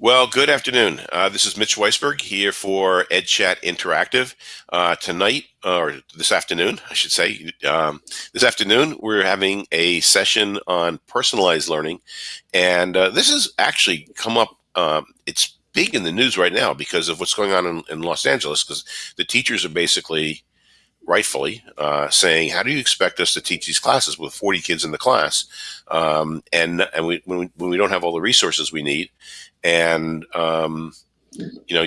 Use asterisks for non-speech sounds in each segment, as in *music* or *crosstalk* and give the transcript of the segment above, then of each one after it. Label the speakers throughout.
Speaker 1: Well, good afternoon. Uh, this is Mitch Weisburgh here for EdChat Interactive. Uh, tonight, or this afternoon, I should say, um, this afternoon, we're having a session on personalized learning. And uh, this has actually come up, um, it's big in the news right now because of what's going on in, in Los Angeles, because the teachers are basically rightfully uh, saying, "How do you expect us to teach these classes with 40 kids in the class, um, and and we, when, we, when we don't have all the resources we need, and um, you know,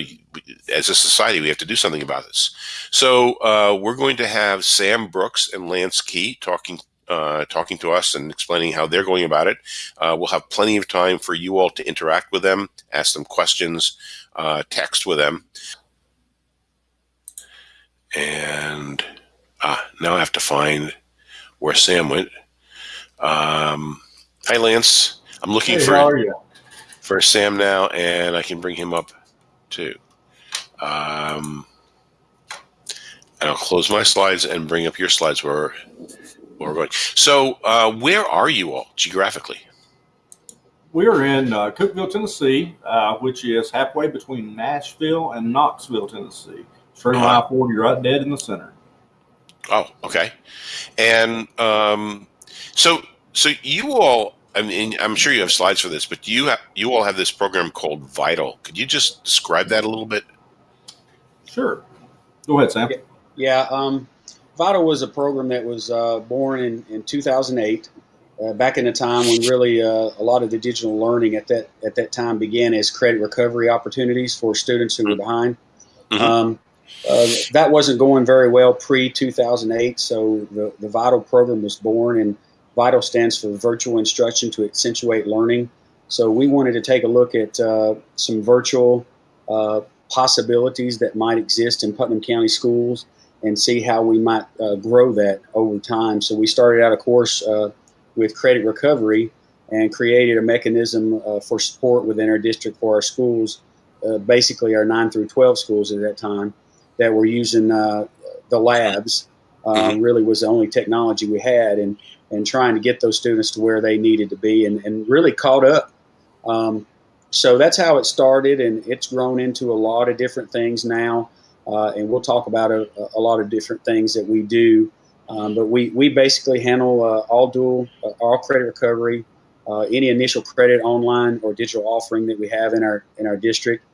Speaker 1: as a society, we have to do something about this." So uh, we're going to have Sam Brooks and Lance Key talking. Uh, talking to us and explaining how they're going about it. Uh, we'll have plenty of time for you all to interact with them, ask them questions, uh, text with them. And ah, now I have to find where Sam went. Um, hi, Lance. I'm looking
Speaker 2: hey,
Speaker 1: for for Sam now, and I can bring him up too. Um, and I'll close my slides and bring up your slides where, where we're going. So, uh, where are you all geographically?
Speaker 2: We are in uh, Cookeville, Tennessee, uh, which is halfway between Nashville and Knoxville, Tennessee. Straight on uh-huh. I 40, right dead in the center.
Speaker 1: Oh, okay. And um, so, so you all, I mean, I'm sure you have slides for this, but you have, you all have this program called Vital. Could you just describe that a little bit?
Speaker 2: Sure. Go ahead, Sam.
Speaker 3: Yeah. Um, Vital was a program that was uh, born in, in 2008. Uh, back in the time when really uh, a lot of the digital learning at that at that time began as credit recovery opportunities for students who were mm-hmm. behind. Mm-hmm. Um, uh, that wasn't going very well pre 2008, so the, the Vital program was born, and Vital stands for Virtual Instruction to Accentuate Learning. So we wanted to take a look at uh, some virtual uh, possibilities that might exist in Putnam County schools and see how we might uh, grow that over time. So we started out, of course, uh, with credit recovery and created a mechanism for support within our district for our schools, basically our 9 through 12 schools at that time that were using uh, the labs um, mm-hmm. really was the only technology we had and and trying to get those students to where they needed to be and, and really caught up. Um, so that's how it started and it's grown into a lot of different things now uh, and we'll talk about a, a, lot of different things that we do. Um, but we, we basically handle uh, all dual uh, all credit recovery uh, any initial credit online or digital offering that we have in our in our district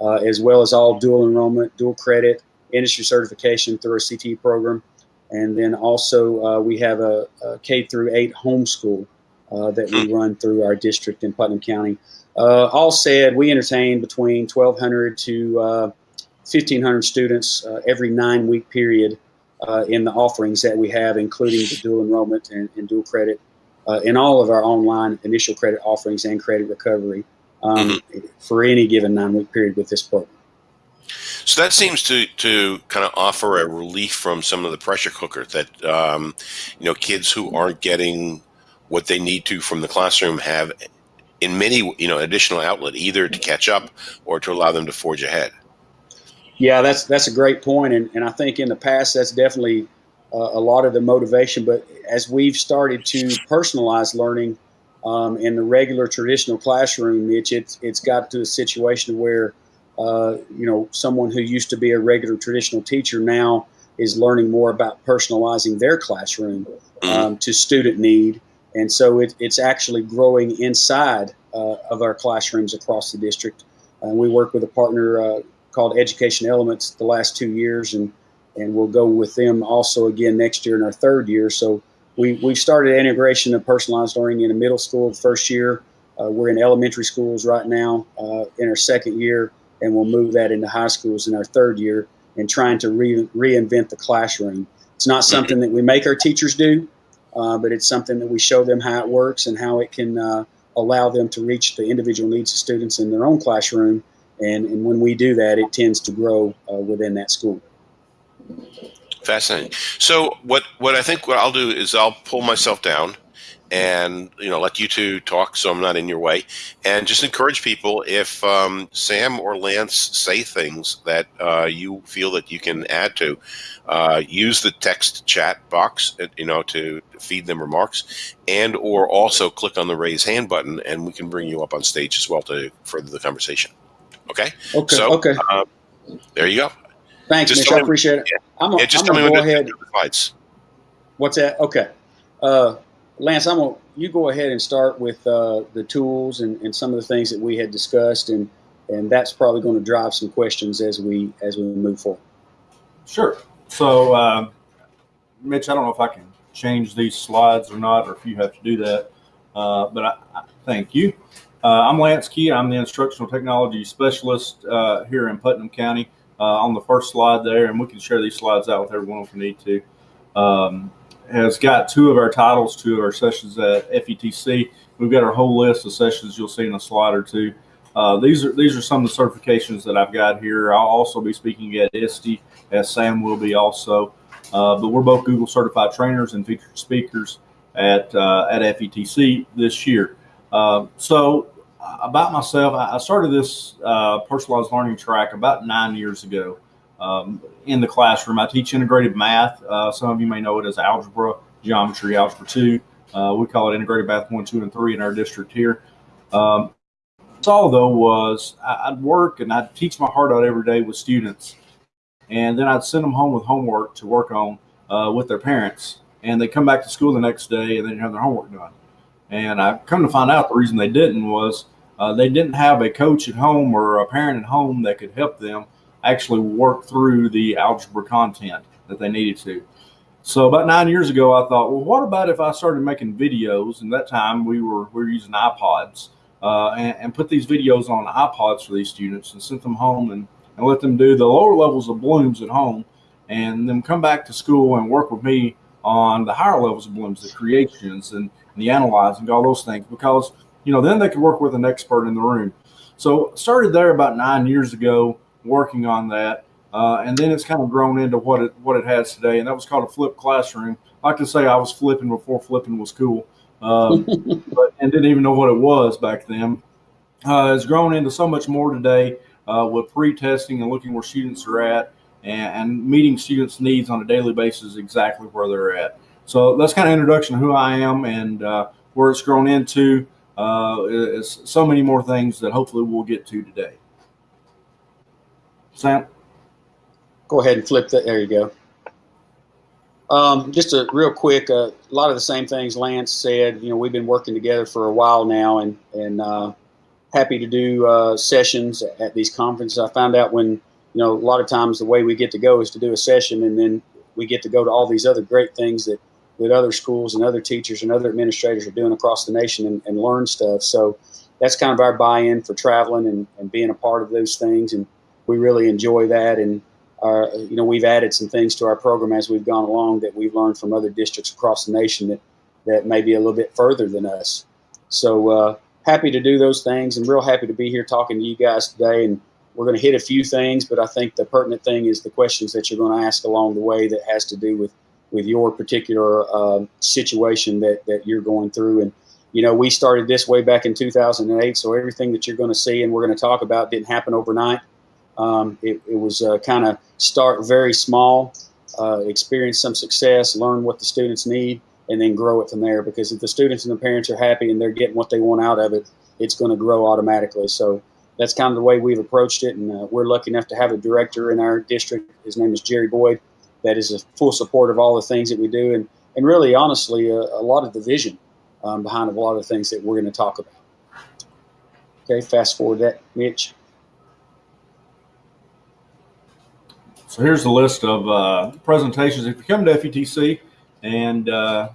Speaker 3: uh, as well as all dual enrollment dual credit industry certification through our CTE program. And then also uh, we have a, a K through 8 homeschool uh, that we run through our district in Putnam County. Uh, all said, we entertain between 1,200 to 1,500 uh, students uh, every nine week period in the offerings that we have, including the dual enrollment and, and dual credit in all of our online initial credit offerings and credit recovery um, mm-hmm. for any given nine week period with this program.
Speaker 1: So that seems to to kind of offer a relief from some of the pressure cooker that um, you know kids who aren't getting what they need to from the classroom have in many you know additional outlet either to catch up or to allow them to forge ahead.
Speaker 3: Yeah, that's that's a great point, and and I think in the past that's definitely uh, a lot of the motivation. But as we've started to personalize learning um, in the regular traditional classroom, Mitch, it's it's got to a situation where uh, you know, someone who used to be a regular traditional teacher now is learning more about personalizing their classroom mm-hmm. um, to student need. And so it, it's actually growing inside uh, of our classrooms across the district. Uh, we work with a partner uh, called Education Elements the last two years, and, and we'll go with them also again next year in our third year. So we, we've started integration of personalized learning in a middle school the first year. Uh, we're in elementary schools right now uh, in our second year and we'll move that into high schools in our third year and trying to re- reinvent the classroom. It's not something that we make our teachers do, uh, but it's something that we show them how it works and how it can uh, allow them to reach the individual needs of students in their own classroom. And, and when we do that, it tends to grow uh, within that school.
Speaker 1: Fascinating. So what what I think what I'll do is I'll pull myself down and you know let you two talk so i'm not in your way and just encourage people if um, sam or lance say things that uh, you feel that you can add to uh, use the text chat box uh, you know to feed them remarks and or also click on the raise hand button and we can bring you up on stage as well to further the conversation okay
Speaker 3: Okay.
Speaker 1: so
Speaker 3: okay.
Speaker 1: uh, there you go
Speaker 3: Thanks,
Speaker 1: just
Speaker 3: Mitch.
Speaker 1: tell
Speaker 3: I
Speaker 1: me-
Speaker 3: appreciate it.
Speaker 1: yeah.
Speaker 3: I'm gonna,
Speaker 1: yeah just
Speaker 3: I'm
Speaker 1: tell me
Speaker 3: gonna
Speaker 1: when
Speaker 3: go
Speaker 1: to
Speaker 3: ahead.
Speaker 1: do the slides
Speaker 3: What's that? Okay. Uh, Lance, I'm gonna you go ahead and start with uh, the tools and, and some of the things that we had discussed, and and that's probably going to drive some questions as we as we move forward.
Speaker 2: Sure. So, um, Mitch, I don't know if I can change these slides or not, or if you have to do that. Uh, but I, I thank you. Uh, I'm Lance Key. I'm the instructional technology specialist uh, here in Putnam County. Uh, on the first slide there, and we can share these slides out with everyone if we need to. Um, has got two of our titles, two of our sessions at FETC. We've got our whole list of sessions you'll see in a slide or two. Uh, these are these are some of the certifications that I've got here. I'll also be speaking at ISTE, as Sam will be also. Uh, but we're both Google certified trainers and featured speakers at uh, at FETC this year. Uh, so about myself, I started this uh, personalized learning track about nine years ago um, in the classroom. I teach integrated math. Uh, some of you may know it as algebra, geometry, algebra two. Uh, we call it integrated math one, two, and three in our district here. Um, all though was I- I'd work and I'd teach my heart out every day with students, and then I'd send them home with homework to work on uh, with their parents, and they come back to school the next day and didn't have their homework done. And I come to find out the reason they didn't was uh, they didn't have a coach at home or a parent at home that could help them actually work through the algebra content that they needed to. So about nine years ago, I thought, well, what about if I started making videos? And that time we were we were using iPods uh, and, and put these videos on iPods for these students and sent them home and, and let them do the lower levels of Bloom's at home, and then come back to school and work with me on the higher levels of Bloom's, the creations and, and the analyzing, all those things, because you know then they could work with an expert in the room. So started there about nine years ago working on that. Uh, and then it's kind of grown into what it what it has today, and that was called a flipped classroom. I like to say I was flipping before flipping was cool, um, *laughs* but and didn't even know what it was back then. Uh, it's grown into so much more today uh, with pre-testing and looking where students are at, and, and meeting students' needs on a daily basis exactly where they're at. So that's kind of introduction to who I am and uh, where it's grown into. Uh, is so many more things that hopefully we'll get to today. Sam.
Speaker 3: Go ahead and flip that. There you go. Um, just a real quick, uh, a lot of the same things Lance said. You know, we've been working together for a while now, and and uh, happy to do uh, sessions at these conferences. I found out when you know a lot of times the way we get to go is to do a session, and then we get to go to all these other great things that that other schools and other teachers and other administrators are doing across the nation and, and learn stuff. So that's kind of our buy-in for traveling and, and being a part of those things, and we really enjoy that and our, you know, we've added some things to our program as we've gone along that we've learned from other districts across the nation that, that may be a little bit further than us. So uh, happy to do those things and real happy to be here talking to you guys today. And we're going to hit a few things, but I think the pertinent thing is the questions that you're going to ask along the way that has to do with, with your particular uh, situation that, that you're going through. And, you know, we started this way back in 2008. So everything that you're going to see and we're going to talk about didn't happen overnight. Um, it, it, was uh, kind of start very small, uh, experience some success, learn what the students need, and then grow it from there. Because if the students and the parents are happy and they're getting what they want out of it, it's going to grow automatically. So that's kind of the way we've approached it. And uh, we're lucky enough to have a director in our district. His name is Jerry Boyd. That is a full support of all the things that we do, and and really, honestly, a, a lot of the vision um, behind a lot of the things that we're going to talk about. Okay, fast forward that, Mitch.
Speaker 2: So here's the list of uh, presentations. If you come to FETC and uh,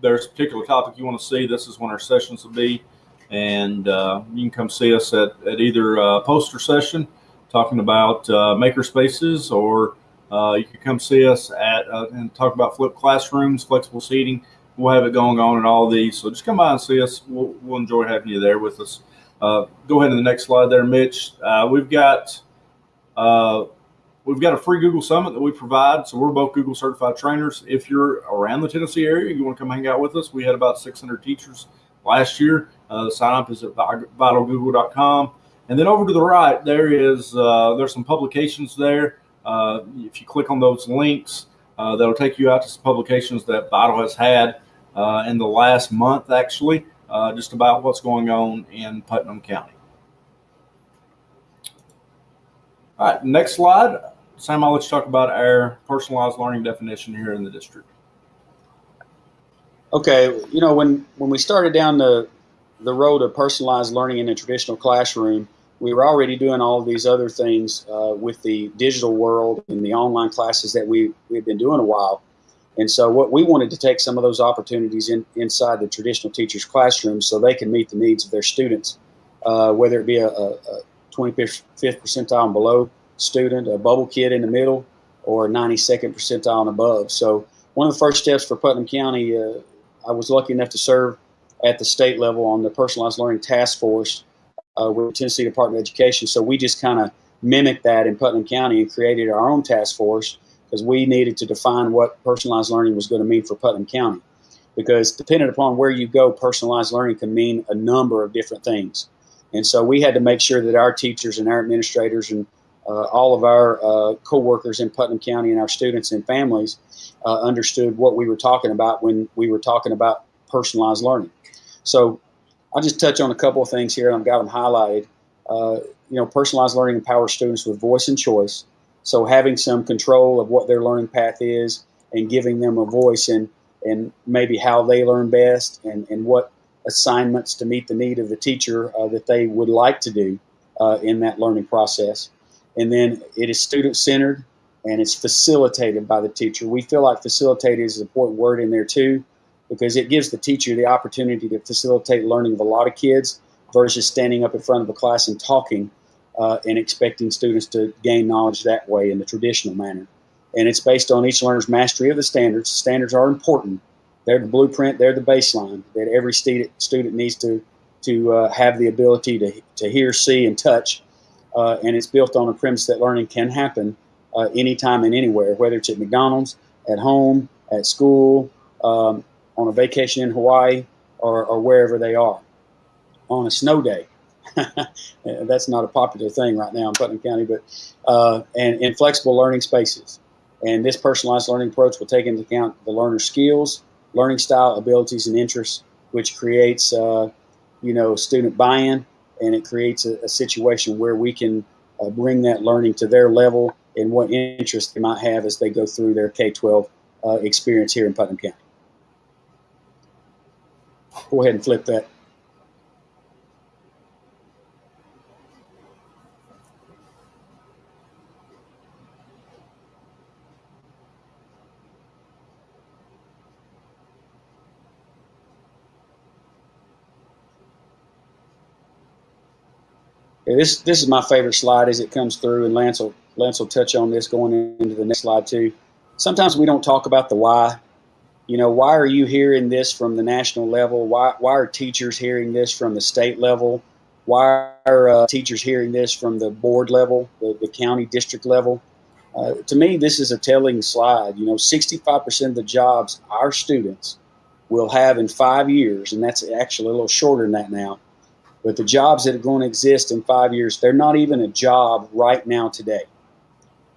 Speaker 2: there's a particular topic you want to see, this is when our sessions will be. And uh, you can come see us at, at either a poster session talking about uh, maker spaces, or uh, you can come see us at uh, and talk about flipped classrooms, flexible seating. We'll have it going on in all these. So just come by and see us. We'll, we'll enjoy having you there with us. Uh, go ahead to the next slide there, Mitch. we've got we've got a free Google Summit that we provide. So we're both Google certified trainers. If you're around the Tennessee area, you want to come hang out with us. We had about 600 teachers last year. Uh, sign up is at vitalgoogle.com. And then over to the right, there is uh, there's some publications there. Uh, if you click on those links, uh, that'll take you out to some publications that Vital has had uh, in the last month, actually, uh, just about what's going on in Putnam County. All right, next slide. Sam, I'll let you talk about our personalized learning definition here in the district.
Speaker 3: Okay, you know when when we started down the the road of personalized learning in a traditional classroom, we were already doing all of these other things uh, with the digital world and the online classes that we we've been doing a while. And so what we wanted to take some of those opportunities in, inside the traditional teacher's classroom so they can meet the needs of their students, uh, whether it be a, a, a 25th percentile and below student, a bubble kid in the middle, or 92nd percentile and above. So one of the first steps for Putnam County, uh, I was lucky enough to serve at the state level on the personalized learning task force uh, with Tennessee Department of Education. So we just kind of mimicked that in Putnam County and created our own task force because we needed to define what personalized learning was going to mean for Putnam County. Because depending upon where you go, personalized learning can mean a number of different things. And so we had to make sure that our teachers and our administrators and uh, all of our uh, co-workers in Putnam County and our students and families uh, understood what we were talking about when we were talking about personalized learning. So I'll just touch on a couple of things here, and I've got them highlighted. Uh, you know, personalized learning empowers students with voice and choice. So having some control of what their learning path is and giving them a voice and and maybe how they learn best and, and what assignments to meet the need of the teacher uh, that they would like to do uh, in that learning process. And then it is student centered and it's facilitated by the teacher. We feel like facilitated is an important word in there too because it gives the teacher the opportunity to facilitate learning of a lot of kids versus standing up in front of a class and talking uh, and expecting students to gain knowledge that way in the traditional manner. And it's based on each learner's mastery of the standards. Standards are important. They're the blueprint, they're the baseline that every student, student needs to, to uh, have the ability to, to hear, see, and touch. Uh, and it's built on a premise that learning can happen uh, anytime and anywhere, whether it's at McDonald's, at home, at school, um, on a vacation in Hawaii, or, or wherever they are. On a snow day, *laughs* that's not a popular thing right now in Putnam County, but uh, and in flexible learning spaces. And this personalized learning approach will take into account the learner's skills, learning style, abilities, and interests, which creates, uh, you know, student buy-in, and it creates a, a situation where we can uh, bring that learning to their level and what interest they might have as they go through their K-12 uh, experience here in Putnam County. Go ahead and flip that. Yeah, this this is my favorite slide as it comes through, and Lance will Lance will touch on this going into the next slide too. Sometimes we don't talk about the why. You know, why are you hearing this from the national level? Why why are teachers hearing this from the state level? Why are uh, teachers hearing this from the board level, the, the county district level? Uh, to me, this is a telling slide. You know, 65% of the jobs our students will have in five years, and that's actually a little shorter than that now, but the jobs that are going to exist in five years, they're not even a job right now today.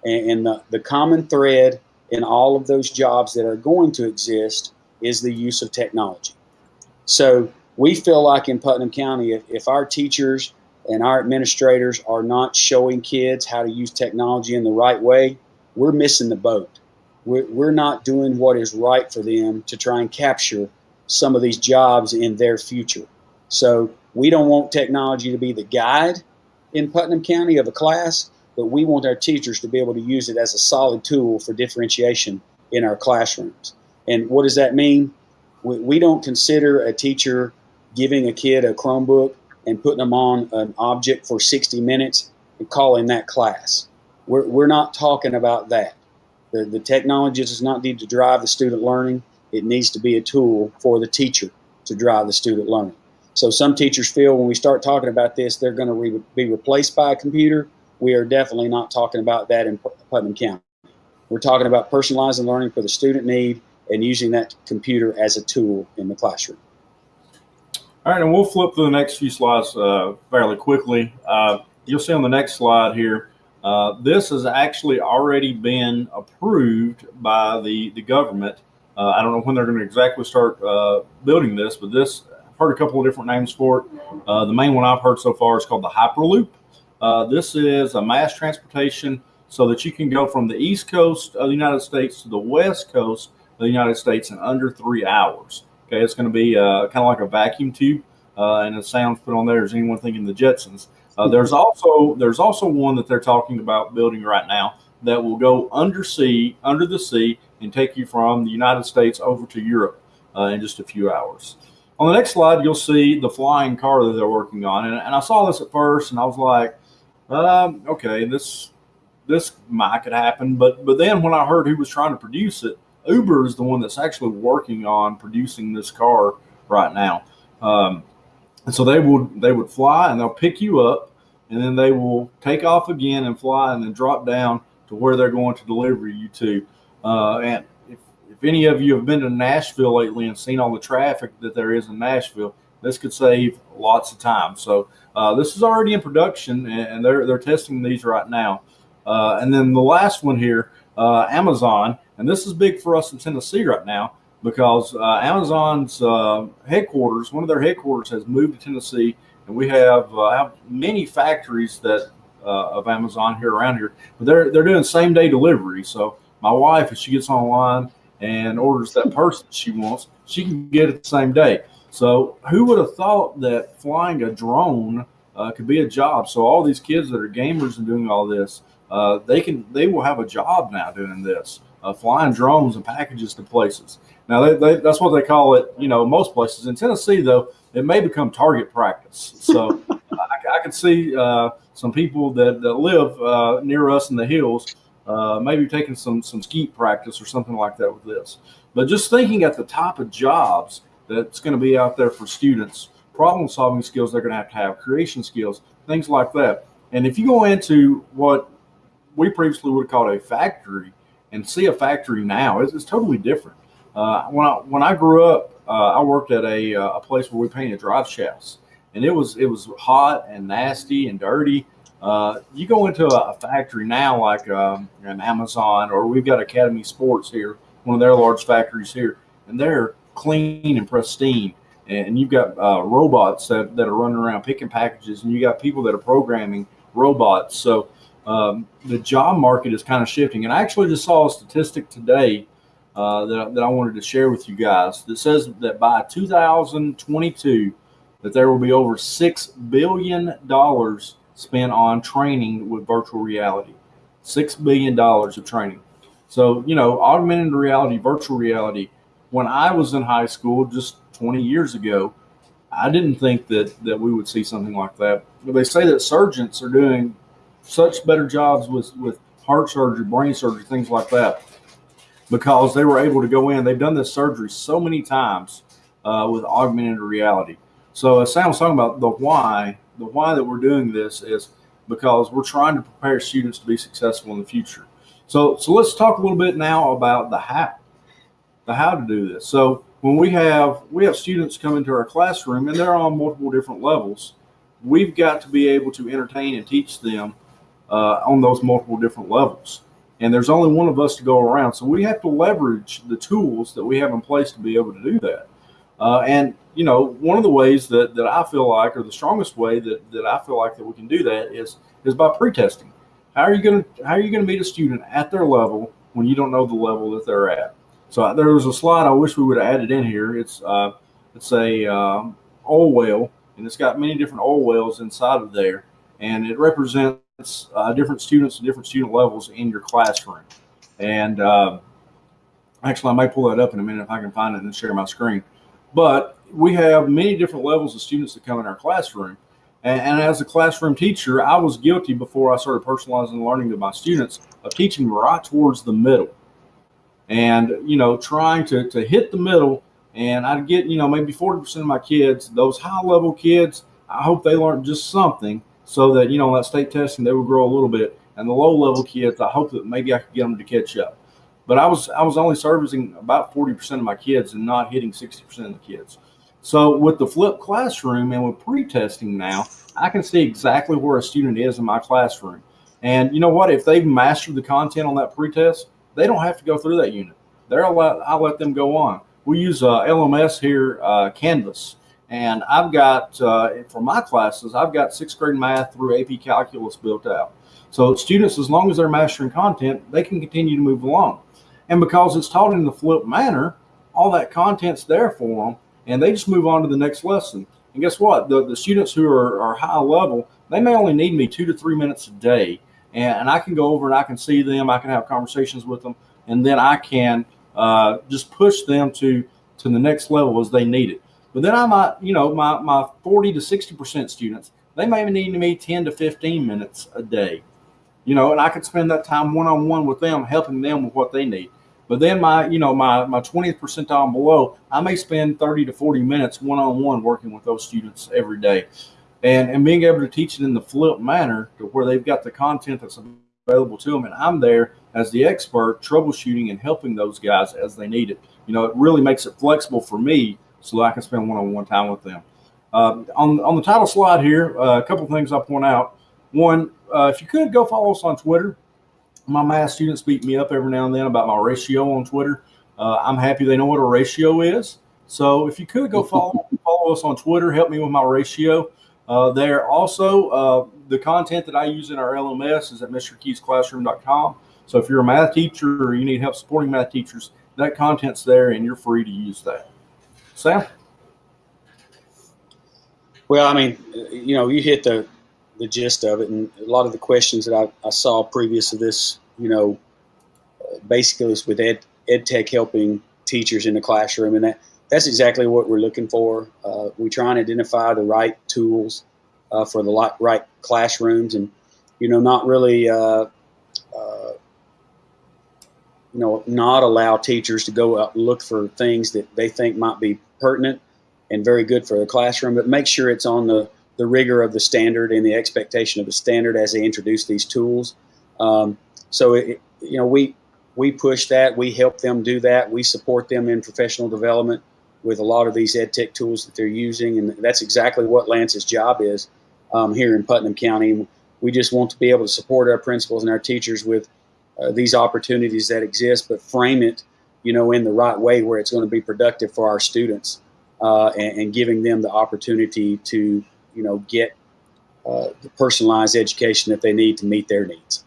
Speaker 3: And, and the, the common thread in all of those jobs that are going to exist is the use of technology. So we feel like in Putnam County, if, if our teachers and our administrators are not showing kids how to use technology in the right way, we're missing the boat. We're, we're not doing what is right for them to try and capture some of these jobs in their future. So we don't want technology to be the guide in Putnam County of a class, but we want our teachers to be able to use it as a solid tool for differentiation in our classrooms. And what does that mean? We, we don't consider a teacher giving a kid a Chromebook and putting them on an object for 60 minutes and calling that class. We're, we're not talking about that. The, the technology does not need to drive the student learning. It needs to be a tool for the teacher to drive the student learning. So some teachers feel when we start talking about this, they're going to re be replaced by a computer. We are definitely not talking about that in Putnam County. We're talking about personalizing learning for the student need and using that computer as a tool in the classroom.
Speaker 2: All right, and we'll flip through the next few slides uh, fairly quickly. Uh, you'll see on the next slide here, uh, this has actually already been approved by the, the government. Uh, I don't know when they're going to exactly start uh, building this, but this, I've heard a couple of different names for it. Uh, the main one I've heard so far is called the Hyperloop. This is a mass transportation so that you can go from the East Coast of the United States to the West Coast of the United States in under three hours. Okay, it's going to be uh, kind of like a vacuum tube, uh, and the sounds put on there is anyone thinking the Jetsons. Uh, there's also there's also one that they're talking about building right now that will go undersea, under the sea, and take you from the United States over to Europe uh, in just a few hours. On the next slide, you'll see the flying car that they're working on, and, and I saw this at first, and I was like, um, okay, this this might could happen, but but then when I heard who was trying to produce it, Uber is the one that's actually working on producing this car right now. Um, and so they would they would fly and they'll pick you up, and then they will take off again and fly and then drop down to where they're going to deliver you to. Uh, and if, if any of you have been to Nashville lately and seen all the traffic that there is in Nashville, this could save lots of time. So uh, this is already in production, and they're they're testing these right now. Uh, and then the last one here, uh, Amazon and this is big for us in Tennessee right now because uh, Amazon's uh, headquarters, one of their headquarters, has moved to Tennessee, and we have, uh, have many factories that of Amazon here around here. But they're they're doing same day delivery. So my wife, if she gets online and orders that that she wants, she can get it the same day. So who would have thought that flying a drone uh, could be a job? So all these kids that are gamers and doing all this, uh, they can they will have a job now doing this uh, flying drones and packages to places. Now, they, they, that's what they call it, you know, most places. In Tennessee, though, it may become target practice. So *laughs* I, I could see uh, some people that, that live uh, near us in the hills uh, maybe taking some, some skeet practice or something like that with this. But just thinking at the top of jobs that's going to be out there for students, problem solving skills they're going to have to have, creation skills, things like that. And if you go into what we previously would have called a factory, and see a factory now it's, is totally different. Uh, when I when I grew up, uh, I worked at a, uh, a place where we painted drive shafts, and it was it was hot and nasty and dirty. Uh, you go into a, factory now, like um, an Amazon, or we've got Academy Sports here, one of their large factories here, and they're clean and pristine. And you've got uh, robots that, that are running around picking packages, and you got people that are programming robots. So um, the job market is kind of shifting. And I actually just saw a statistic today uh, that, that I wanted to share with you guys that says that by 2022, that there will be over six billion dollars spent on training with virtual reality. Six billion dollars of training. So you know, augmented reality, virtual reality. When I was in high school, just 20 years ago, I didn't think that that we would see something like that. But they say that surgeons are doing such better jobs with with heart surgery, brain surgery, things like that, because they were able to go in. They've done this surgery so many times uh, with augmented reality. So as Sam was talking about the why, the why that we're doing this is because we're trying to prepare students to be successful in the future. So so let's talk a little bit now about the how, the how to do this. So when we have we have students come into our classroom and they're on multiple different levels, we've got to be able to entertain and teach them uh, on those multiple different levels. And there's only one of us to go around. So we have to leverage the tools that we have in place to be able to do that. Uh, and, you know, one of the ways that, that I feel like, or the strongest way that, that I feel like that we can do that is, is by pre-testing. How are you to, how are you going to meet a student at their level when you don't know the level that they're at? So there was a slide I wish we would have added in here. It's, uh, it's a um, oil well, and it's got many different oil wells inside of there. And it represents uh, different students and different student levels in your classroom. And uh, actually, I may pull that up in a minute if I can find it and share my screen. But we have many different levels of students that come in our classroom. And, and, as a classroom teacher, I was guilty before I started personalizing learning to my students of teaching right towards the middle. And, you know, trying to, to hit the middle. And I'd get, you know, maybe 40% of my kids, those high level kids, I hope they learned just something so that you know that state testing they would grow a little bit. And the low level kids, I hope that maybe I could get them to catch up. But I was I was only servicing about forty percent of my kids and not hitting sixty percent of the kids. So with the flipped classroom and with pre-testing now, I can see exactly where a student is in my classroom. And you know what? If they've mastered the content on that pre-test, they don't have to go through that unit. They're allowed, I'll let them go on. We use uh, LMS here, uh, Canvas, and I've got uh, for my classes, I've got sixth grade math through AP Calculus built out. So students, as long as they're mastering content, they can continue to move along. And because it's taught in the flip manner, all that content's there for them, and they just move on to the next lesson. And guess what? The, the students who are, are high level, they may only need me two to three minutes a day and, and I can go over and I can see them. I can have conversations with them, and then I can uh, just push them to to the next level as they need it. But then I might, you know, my my 40 to 60 percent students, they may need me 10 to 15 minutes a day, you know, and I could spend that time one on one with them, helping them with what they need. But then my, you know, my my 20th percentile below, I may spend 30 to 40 minutes one on one working with those students every day and and being able to teach it in the flip manner to where they've got the content that's available to them and i'm there as the expert troubleshooting and helping those guys as they need it. You know it really makes it flexible for me so i can spend one-on-one time with them. Uh, on, on the title slide here uh, a couple things i point out. One uh, if you could go follow us on twitter. My math students beat me up every now and then about my ratio on twitter. Uh, i'm happy they know what a ratio is. So if you could go follow *laughs* follow us on twitter help me with my ratio uh, there also, uh, the content that I use in our LMS is at MrKeysClassroom.com. So if you're a math teacher or you need help supporting math teachers, that content's there and you're free to use that. Sam?
Speaker 3: Well, I mean, you know, you hit the, the gist of it, and a lot of the questions that I, I saw previous to this, you know, basically was with ed, ed tech helping teachers in the classroom, and that that's exactly what we're looking for. Uh, we try and identify the right tools uh, for the right classrooms, and you know, not really, uh, uh, you know, not allow teachers to go out and look for things that they think might be pertinent and very good for the classroom, but make sure it's on the the rigor of the standard and the expectation of the standard as they introduce these tools. Um, so, it, you know, we we push that, we help them do that, we support them in professional development with a lot of these ed tech tools that they're using. And that's exactly what Lance's job is um, here in Putnam County. We just want to be able to support our principals and our teachers with uh, these opportunities that exist, but frame it, you know, in the right way where it's going to be productive for our students uh, and, and, giving them the opportunity to, you know, get uh, the personalized education that they need to meet their needs.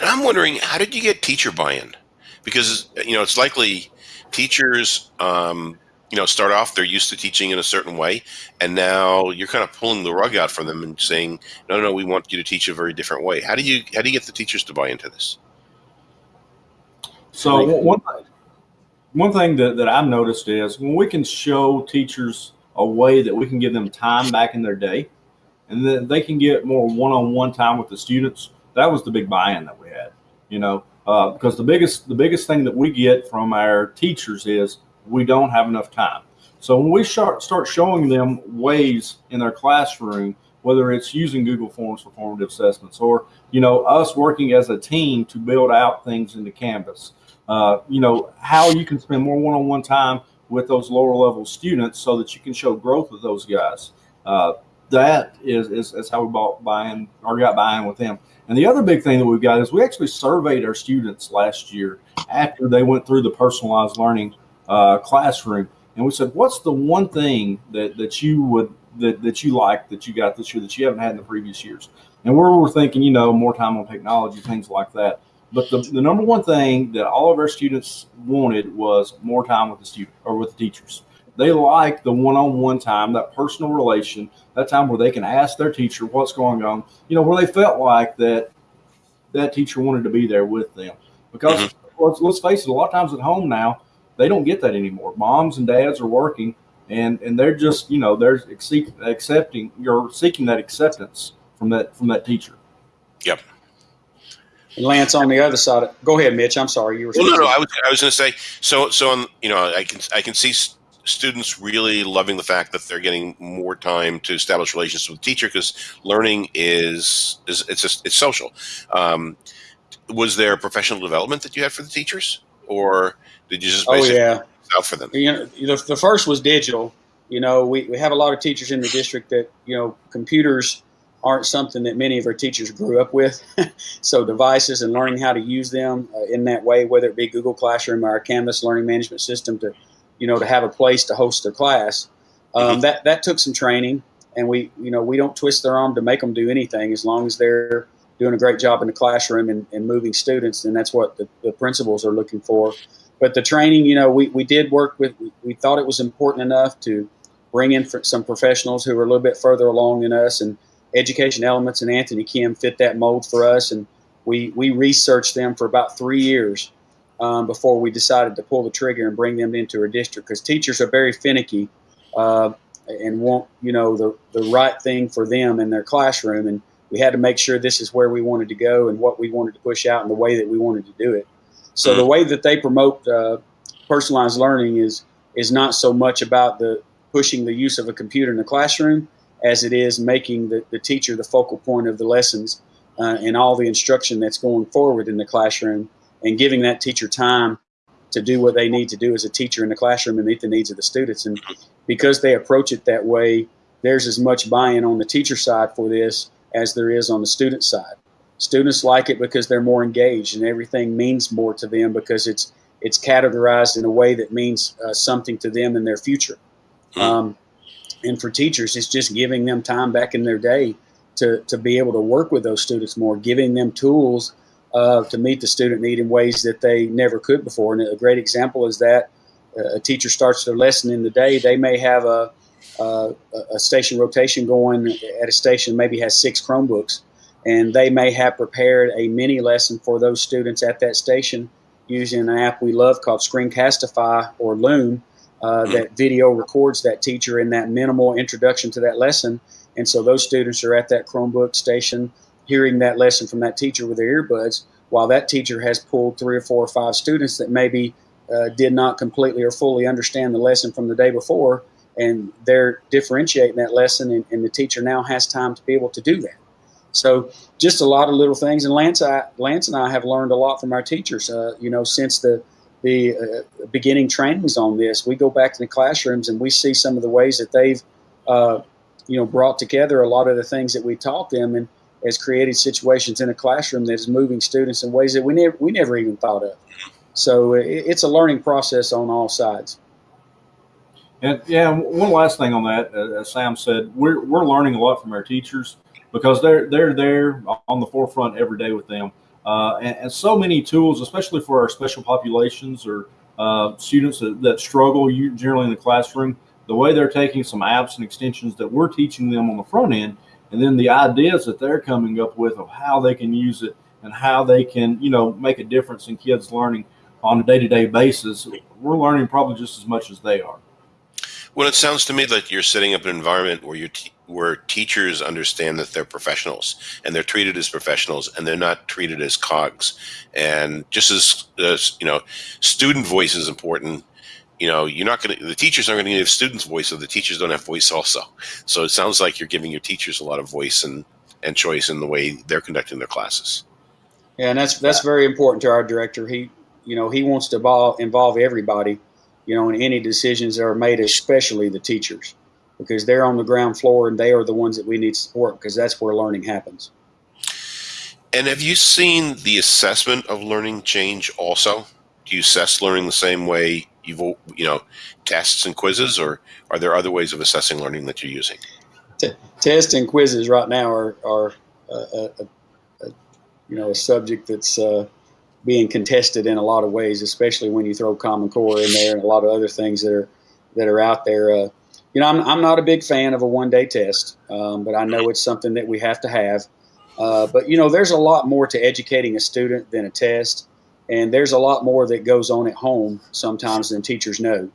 Speaker 1: And I'm wondering, how did you get teacher buy-in? Because you know, it's likely teachers, um, you know, start off they're used to teaching in a certain way, and now you're kind of pulling the rug out from them and saying, "No, no, no we want you to teach a very different way." How do you how do you get the teachers to buy into this?
Speaker 2: So one one thing that, that I've noticed is when we can show teachers a way that we can give them time back in their day, and then they can get more one-on-one time with the students. That was the big buy-in that we had. You know, uh, because the biggest the biggest thing that we get from our teachers is we don't have enough time. So when we start start showing them ways in their classroom, whether it's using Google Forms for formative assessments or you know us working as a team to build out things into Canvas, uh, you know how you can spend more one-on-one time with those lower level students so that you can show growth with those guys. Uh, that is, is, is how we bought buying or got buying with them. And the other big thing that we've got is we actually surveyed our students last year after they went through the personalized learning uh, classroom. And we said, what's the one thing that, that you would, that, that you like that you got this year that you haven't had in the previous years? And we were thinking, you know, more time on technology, things like that. But the, the number one thing that all of our students wanted was more time with the student or with the teachers. They like the one-on-one time, that personal relation, that time where they can ask their teacher what's going on, you know, where they felt like that that teacher wanted to be there with them. Because mm-hmm. let's, let's face it, a lot of times at home now, they don't get that anymore. Moms and dads are working and and they're just, you know, they're accepting you're seeking that acceptance from that from that teacher.
Speaker 1: Yep.
Speaker 3: Lance on the other side. Of, go ahead, Mitch. I'm sorry. You were.
Speaker 1: Well, no, no. I was I was going to say so. So on, you know, I can I can see students really loving the fact that they're getting more time to establish relationships with the teacher because learning is is it's just, it's social. Um, was there professional development that you had for the teachers, or did you just
Speaker 3: Oh yeah,
Speaker 1: out for them?
Speaker 3: you know, the, the first was digital. You know, we, we have a lot of teachers in the district that, you know, computers aren't something that many of our teachers grew up with. *laughs* so devices and learning how to use them uh, in that way, whether it be Google Classroom or our Canvas learning management system to, you know, to have a place to host their class. Um,
Speaker 1: Mhm.
Speaker 3: That that took some training, and we, you know, we don't twist their arm to make them do anything as long as they're doing a great job in the classroom and, and moving students, and that's what the, the principals are looking for. But the training, you know, we, we did work with, we, we thought it was important enough to bring in some professionals who are a little bit further along than us, and Education Elements and Anthony Kim fit that mold for us, and we, we researched them for about three years um, before we decided to pull the trigger and bring them into our district because teachers are very finicky uh, and want you know the, the right thing for them in their classroom and we had to make sure this is where we wanted to go and what we wanted to push out and the way that we wanted to do it. So the way that they promote uh, personalized learning is is not so much about the pushing the use of a computer in the classroom as it is making the, the teacher the focal point of the lessons uh, and all the instruction that's going forward in the classroom and giving that teacher time to do what they need to do as a teacher in the classroom and meet the needs of the students. And because they approach it that way, there's as much buy-in on the teacher side for this as there is on the student side. Students like it because they're more engaged and everything means more to them because it's it's categorized in a way that means uh, something to them in their future.
Speaker 1: Hmm.
Speaker 3: Um, and for teachers, it's just giving them time back in their day to, to be able to work with those students more, giving them tools uh, to meet the student need in ways that they never could before. And a great example is that uh, a teacher starts their lesson in the day. They may have a, a, a station rotation going at a station, maybe has six Chromebooks, and they may have prepared a mini lesson for those students at that station using an app we love called Screencastify or Loom. Uh, that video records that teacher in that minimal introduction to that lesson. And so those students are at that Chromebook station hearing that lesson from that teacher with their earbuds, while that teacher has pulled three or four or five students that maybe uh, did not completely or fully understand the lesson from the day before, and they're differentiating that lesson, and, and the teacher now has time to be able to do that. So just a lot of little things, and Lance, I, Lance and I have learned a lot from our teachers. Uh, you know, since the the uh, beginning trainings on this, we go back to the classrooms and we see some of the ways that they've, uh, you know, brought together a lot of the things that we taught them, and has created situations in a classroom that is moving students in ways that we never we never even thought of. So it, it's a learning process on all sides.
Speaker 2: And yeah, one last thing on that, uh, as Sam said, we're we're learning a lot from our teachers because they're they're there on the forefront every day with them, uh, and, and, so many tools, especially for our special populations or uh, students that, that struggle generally in the classroom. The way they're taking some apps and extensions that we're teaching them on the front end, and then the ideas that they're coming up with of how they can use it and how they can, you know, make a difference in kids' learning on a day-to-day basis. We're learning probably just as much as they are.
Speaker 1: Well, it sounds to me like you're setting up an environment where you where teachers understand that they're professionals and they're treated as professionals and they're not treated as cogs. And just as, as you know, student voice is important. You know, you're not going to the teachers aren't going to give students voice, so the teachers don't have voice also. So it sounds like you're giving your teachers a lot of voice and and choice in the way they're conducting their classes.
Speaker 3: Yeah, and that's that's very important to our director. He, you know, he wants to involve, involve everybody, you know, in any decisions that are made, especially the teachers, because they're on the ground floor and they are the ones that we need to support because that's where learning happens.
Speaker 1: And have you seen the assessment of learning change also? Do you assess learning the same way you've, you know, tests and quizzes, or are there other ways of assessing learning that you're using?
Speaker 3: T- tests and quizzes right now are, are uh, a, a, you know, a subject that's uh, being contested in a lot of ways, especially when you throw Common Core in there and a lot of other things that are that are out there. Uh, you know, I'm, I'm not a big fan of a one day test, um, but I know it's something that we have to have. Uh, but you know, there's a lot more to educating a student than a test, and there's a lot more that goes on at home sometimes than teachers know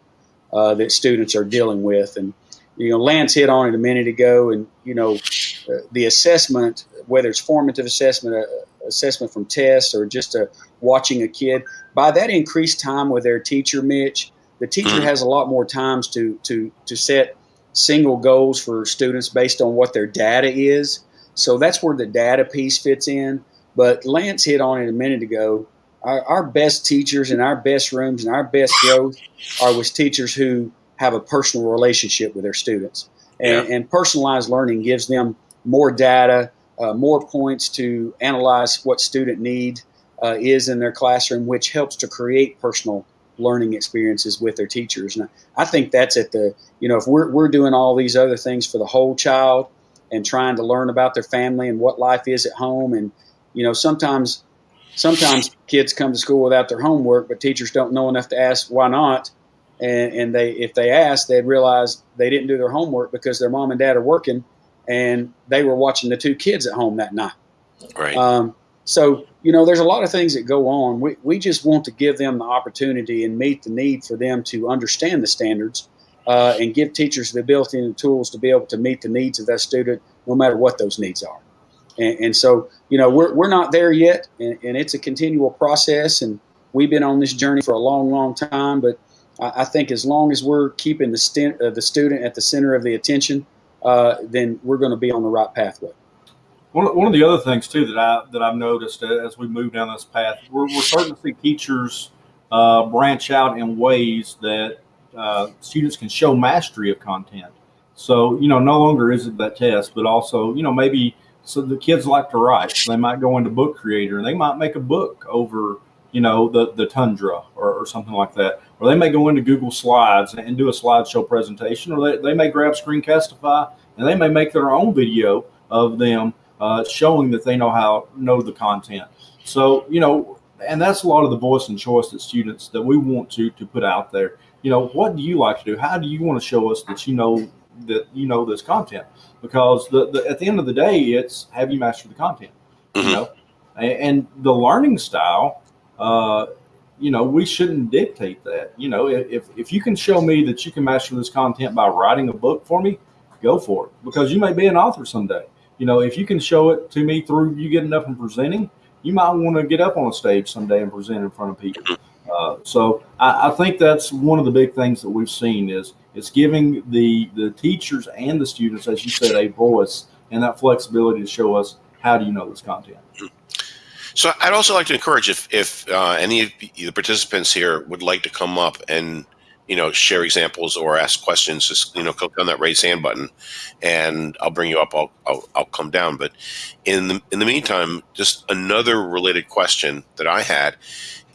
Speaker 3: uh, that students are dealing with. And you know, Lance hit on it a minute ago, and you know, uh, the assessment, whether it's formative assessment, uh, assessment from tests, or just a, watching a kid, by that increased time with their teacher, Mitch, the teacher
Speaker 1: Mhm.
Speaker 3: has a lot more times to to to set single goals for students based on what their data is. So that's where the data piece fits in. But Lance hit on it a minute ago. Our, our best teachers and our best rooms and our best growth are with teachers who have a personal relationship with their students. And, and personalized learning gives them more data, uh, more points to analyze what student need uh, is in their classroom, which helps to create personal learning experiences with their teachers. And I think that's at the, you know, if we're, we're doing all these other things for the whole child and trying to learn about their family and what life is at home. And, you know, sometimes, sometimes kids come to school without their homework, but teachers don't know enough to ask why not. And, and they, if they ask, they'd realize they didn't do their homework because their mom and dad are working and they were watching the two kids at home that night.
Speaker 1: Right.
Speaker 3: Um, so, you know, there's a lot of things that go on. We, we just want to give them the opportunity and meet the need for them to understand the standards uh, and give teachers the ability and the tools to be able to meet the needs of that student, no matter what those needs are. And, and so, you know, we're, we're not there yet, and, and it's a continual process. And we've been on this journey for a long, long time. But I, I think as long as we're keeping the, st- uh, the student at the center of the attention, uh, then we're going to be on the right pathway.
Speaker 2: One, one of the other things too that I that I've noticed as we move down this path, we're, we're starting to see teachers uh, branch out in ways that uh, students can show mastery of content. So you know, no longer is it that test, but also you know maybe so the kids like to write. So they might go into Book Creator and they might make a book over you know the the tundra or, or something like that, or they may go into Google Slides and do a slideshow presentation, or they, they may grab Screencastify and they may make their own video of them uh, showing that they know how know the content. So you know, and that's a lot of the voice and choice that students that we want to to put out there. You know, what do you like to do? How do you want to show us that you know that you know this content? Because the, the at the end of the day, it's have you mastered the content? You know, and, and the learning style. Uh, you know, we shouldn't dictate that. You know, if, if you can show me that you can master this content by writing a book for me, go for it because you may be an author someday. You know, if you can show it to me through you getting up and presenting, you might want to get up on a stage someday and present in front of people. Uh, so I, I think that's one of the big things that we've seen is it's giving the the teachers and the students, as you said, a voice and that flexibility to show us how do you know this content.
Speaker 1: So I'd also like to encourage if if uh, any of the participants here would like to come up and you know share examples or ask questions, just you know click on that raise hand button, and I'll bring you up. I'll I'll, I'll come down. But in the in the meantime, just another related question that I had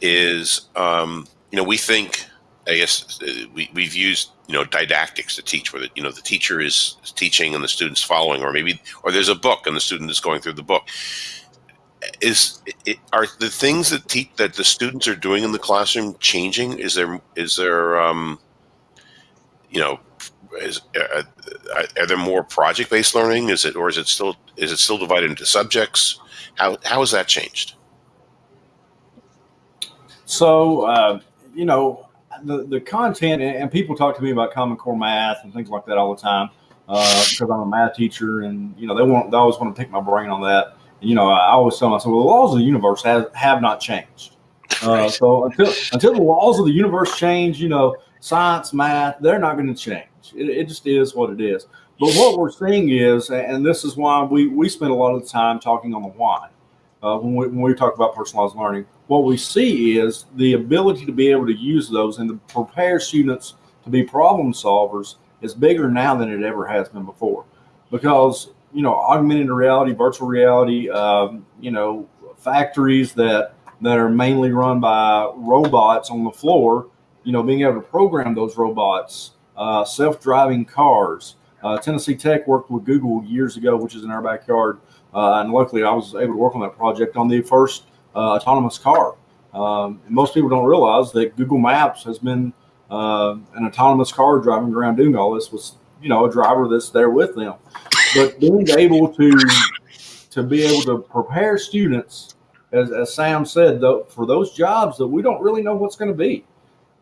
Speaker 1: is um, you know we think I guess uh, we we've used you know didactics to teach where the, you know the teacher is teaching and the student's following, or maybe or there's a book and the student is going through the book is it, are the things that te- that the students are doing in the classroom changing? Is there is there um, you know is uh, are there more project based learning? Is it or is it still is it still divided into subjects? How how has that changed?
Speaker 2: So, uh, you know, the, the content, and people talk to me about Common Core math and things like that all the time uh, because I'm a math teacher, and you know they want they always want to pick my brain on that. And, you know, I always tell myself, well, the laws of the universe have have not changed. Uh, so until until the laws of the universe change, you know, science, math, they're not going to change. It, it just is what it is. But what we're seeing is, and this is why we we spend a lot of the time talking on the why uh, when, we, when we talk about personalized learning. What we see is the ability to be able to use those and to prepare students to be problem solvers is bigger now than it ever has been before. Because, you know, augmented reality, virtual reality, um, you know, factories that, that are mainly run by robots on the floor, you know, being able to program those robots, uh, self driving cars. Uh, Tennessee Tech worked with Google years ago, which is in our backyard. Uh, and luckily, I was able to work on that project on the first uh, autonomous car. Um, most people don't realize that Google Maps has been uh, an autonomous car driving around doing all this with, you know, a driver that's there with them. But being able to to be able to prepare students, as, as Sam said, though, for those jobs that we don't really know what's going to be.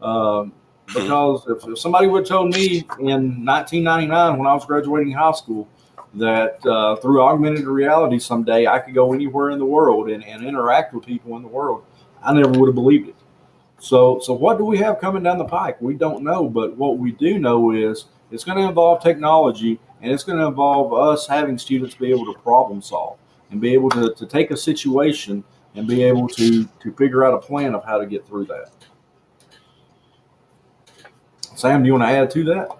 Speaker 2: Um, because if, if somebody would have told me in 1999 when I was graduating high school that uh, through augmented reality someday I could go anywhere in the world and, and interact with people in the world, I never would have believed it. So, so what do we have coming down the pike? We don't know, but what we do know is it's going to involve technology and it's going to involve us having students be able to problem solve and be able to, to take a situation and be able to, to figure out a plan of how to get through that. Sam, do you want to add to that?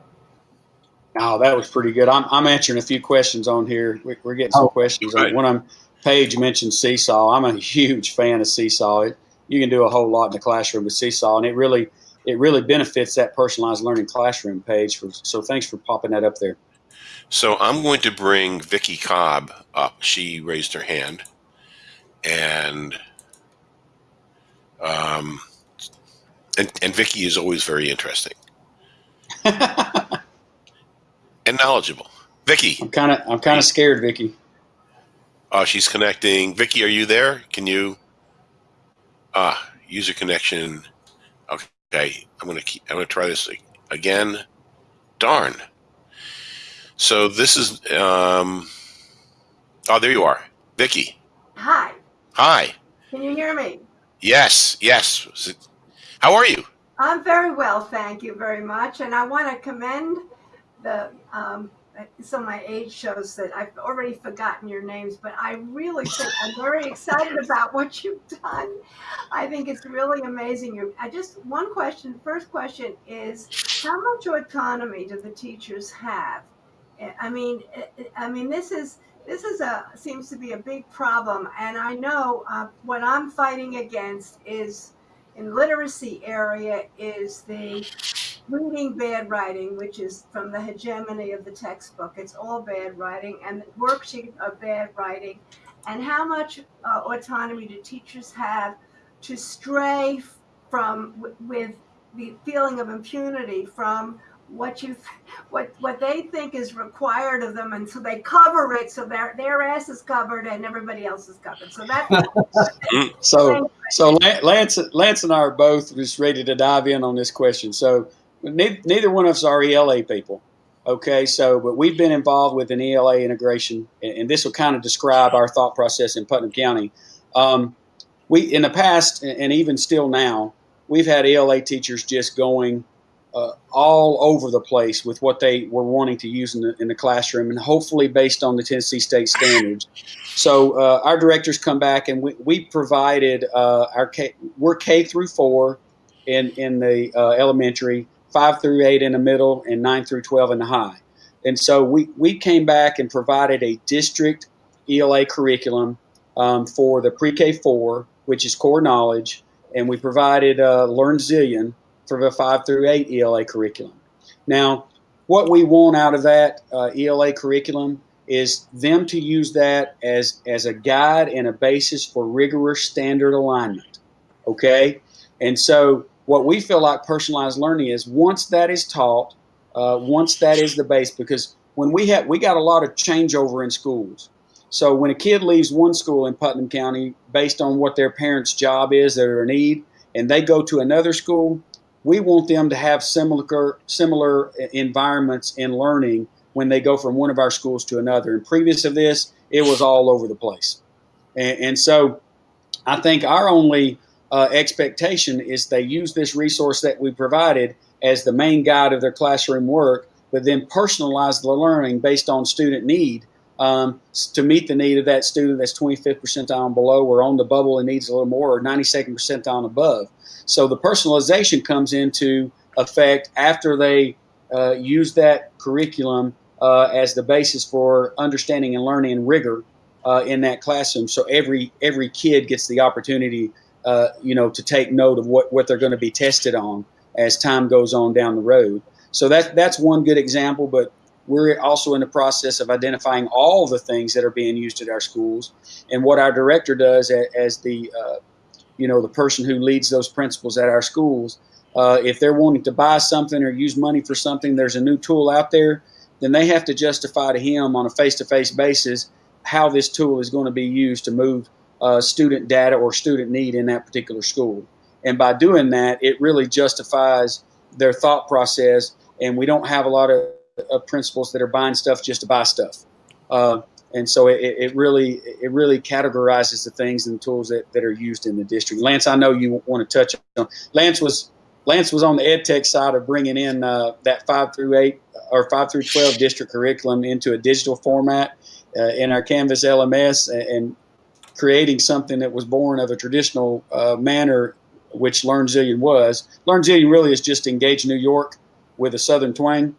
Speaker 3: Oh, that was pretty good. I'm, I'm answering a few questions on here. We- We're getting some
Speaker 2: Oh,
Speaker 3: questions.
Speaker 1: right.
Speaker 3: One of them, Paige mentioned Seesaw. I'm a huge fan of Seesaw. It, you can do a whole lot in the classroom with Seesaw, and it really it really benefits that personalized learning classroom Paige. For, so thanks for popping that up there.
Speaker 1: So I'm going to bring Vicki Cobb up. She raised her hand, and um, and and Vicki is always very interesting *laughs* and knowledgeable. Vicki,
Speaker 3: I'm kind of I'm kind of scared, Vicki.
Speaker 1: oh, she's connecting. Vicki, are you there? Can you? Ah, user connection. Okay, I'm gonna keep. I'm gonna try this again. Darn. So this is. Um, oh, there you are, Vicki.
Speaker 4: Hi,
Speaker 1: Hi.
Speaker 4: can you hear me?
Speaker 1: Yes. Yes. How are you?
Speaker 4: I'm very well, thank you very much. And I want to commend the, um, so my age shows that I've already forgotten your names, but I really think I'm very excited *laughs* about what you've done. I think it's really amazing. You, I just, one question, first question is how much autonomy do the teachers have? I- I mean, I- I mean, this is, this is a, seems to be a big problem. And I know uh, what I'm fighting against is in literacy area is the reading bad writing, which is from the hegemony of the textbook. It's all bad writing, and the worksheet of bad writing. And how much uh, autonomy do teachers have to stray from with the feeling of impunity from what you what what they think is required of them and so they cover it so their their ass is covered and everybody else is covered so that's *laughs*
Speaker 3: So *laughs* so Lance Lance and I are both just ready to dive in on this question. So neither, neither one of us are ELA people. Okay, so but we've been involved with an ELA integration, and, and this will kind of describe our thought process in Putnam County. Um, we in the past, and even still now, we've had ELA teachers just going uh, all over the place with what they were wanting to use in the, in the classroom, and hopefully based on the Tennessee state standards. So uh, our directors come back, and we, we provided uh, our K, we're K through four in in the uh, elementary, five through eight in the middle, and nine through twelve in the high. And so we we came back and provided a district ELA curriculum um, for the pre-K four, which is core knowledge, and we provided uh, LearnZillion for the five through eight ELA curriculum. Now, what we want out of that uh, ELA curriculum is them to use that as as a guide and a basis for rigorous standard alignment. Okay, and so what we feel like personalized learning is once that is taught, uh, once that is the base, because when we have we got a lot of changeover in schools. So when a kid leaves one school in Putnam County based on what their parents' job is, their need, and they go to another school, we want them to have similar similar environments in learning when they go from one of our schools to another. And previous to this, it was all over the place. And, and so I think our only uh, expectation is they use this resource that we provided as the main guide of their classroom work, but then personalize the learning based on student need um, to meet the need of that student that's 25th percentile and below or on the bubble and needs a little more or 92nd percentile and above. So the personalization comes into effect after they uh, use that curriculum uh, as the basis for understanding and learning and rigor uh, in that classroom. So every every kid gets the opportunity, uh, you know, to take note of what, what they're going to be tested on as time goes on down the road. So that that's one good example. But we're also in the process of identifying all the things that are being used at our schools, and what our director does as, the uh, you know the person who leads those principals at our schools. Uh, if they're wanting to buy something or use money for something, there's a new tool out there, then they have to justify to him on a face-to-face basis how this tool is going to be used to move uh, student data or student need in that particular school. And by doing that, it really justifies their thought process. And we don't have a lot of, of principals that are buying stuff just to buy stuff. Uh, and so it, it really it really categorizes the things and tools that, that are used in the district. Lance, I know you want to touch on. Lance was Lance was on the ed tech side of bringing in uh, that five through eight or five through twelve district curriculum into a digital format uh, in our Canvas LMS and creating something that was born of a traditional uh, manner, which LearnZillion was. LearnZillion really is just engage New York with a Southern twang.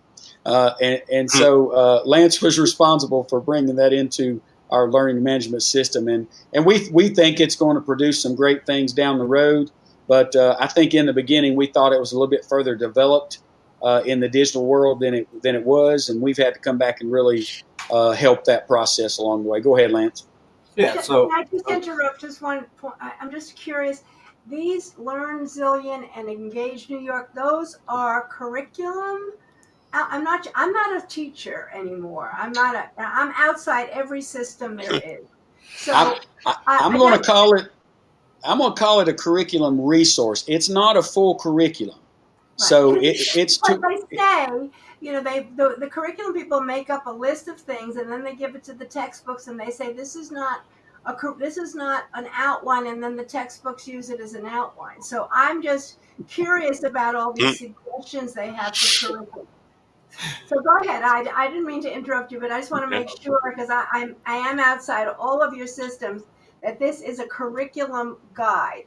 Speaker 3: Uh, and, and so uh, Lance was responsible for bringing that into our learning management system, and and we we think it's going to produce some great things down the road. But uh, I think in the beginning we thought it was a little bit further developed uh, in the digital world than it than it was, and we've had to come back and really uh, help that process along the way. Go ahead, Lance.
Speaker 2: Yeah. So
Speaker 4: Can I just uh, interrupt just one point? I- I'm just curious. These LearnZillion and Engage New York, those are curriculum. I- I'm not. I'm not a teacher anymore. I'm not a. I'm outside every system there *laughs* is. So
Speaker 3: I'm, I, I'm going to call it. I'm going to call it a curriculum resource. It's not a full curriculum, so it, it's
Speaker 4: but
Speaker 3: to.
Speaker 4: they say, you know, they the, the curriculum people make up a list of things and then they give it to the textbooks and they say this is not a this is not an outline and then the textbooks use it as an outline. So I'm just curious about all these mm. suggestions they have for curriculum. So go ahead. I, I didn't mean to interrupt you, but I just want to make sure because I, I'm I am outside all of your systems that this is a curriculum guide.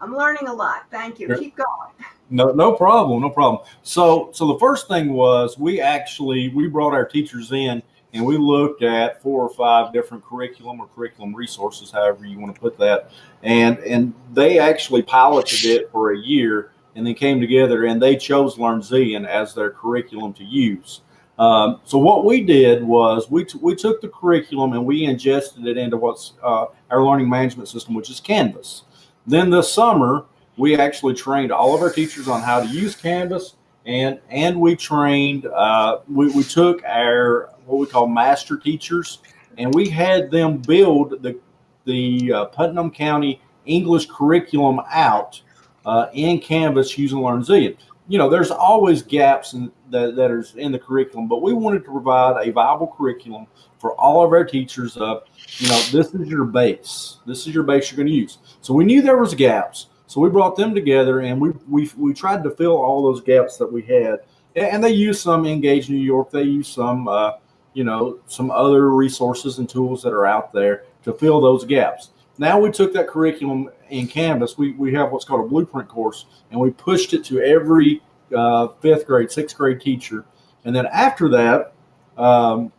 Speaker 4: I'm learning a lot. Thank you.
Speaker 2: Sure.
Speaker 4: Keep going. *laughs*
Speaker 2: No, no problem, no problem. So, so the first thing was we actually we brought our teachers in and we looked at four or five different curriculum or curriculum resources, however you want to put that, and and they actually piloted it for a year and then came together and they chose Learn LearnZillion as their curriculum to use. Um, so what we did was we we took the curriculum and we ingested it into what's uh, our learning management system, which is Canvas. Then this summer we actually trained all of our teachers on how to use Canvas, and and we trained. Uh, we we took our what we call master teachers, and we had them build the the uh, Putnam County English curriculum out uh, in Canvas using LearnZillion. You know, there's always gaps in, that that are in the curriculum, but we wanted to provide a viable curriculum for all of our teachers. Of you know, this is your base. This is your base you're going to use. So we knew there was gaps. So we brought them together and we, we, we tried to fill all those gaps that we had. And they used some Engage New York. They used some, uh, you know, some other resources and tools that are out there to fill those gaps. Now we took that curriculum in Canvas. We, we have what's called a blueprint course and we pushed it to every uh, fifth grade, sixth grade teacher. And then after that, um,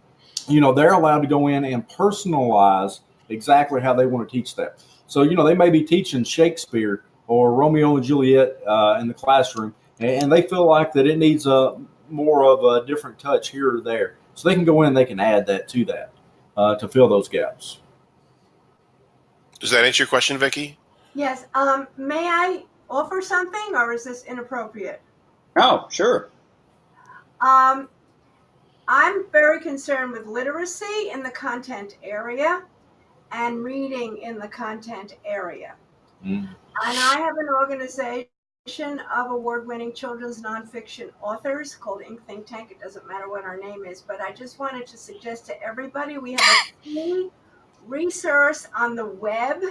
Speaker 2: you know, they're allowed to go in and personalize exactly how they want to teach that. So, you know, they may be teaching Shakespeare or Romeo and Juliet uh, in the classroom, and they feel like that it needs a more of a different touch here or there. So they can go in and they can add that to that uh, to fill those gaps.
Speaker 1: Does that answer your question, Vicki?
Speaker 4: Yes. Um, may I offer something, or is this inappropriate?
Speaker 3: Oh, sure.
Speaker 4: Um, I'm very concerned with literacy in the content area and reading in the content area.
Speaker 2: Mm.
Speaker 4: And I have an organization of award-winning children's nonfiction authors called Ink Think Tank. It doesn't matter what our name is, but I just wanted to suggest to everybody we have a free resource on the web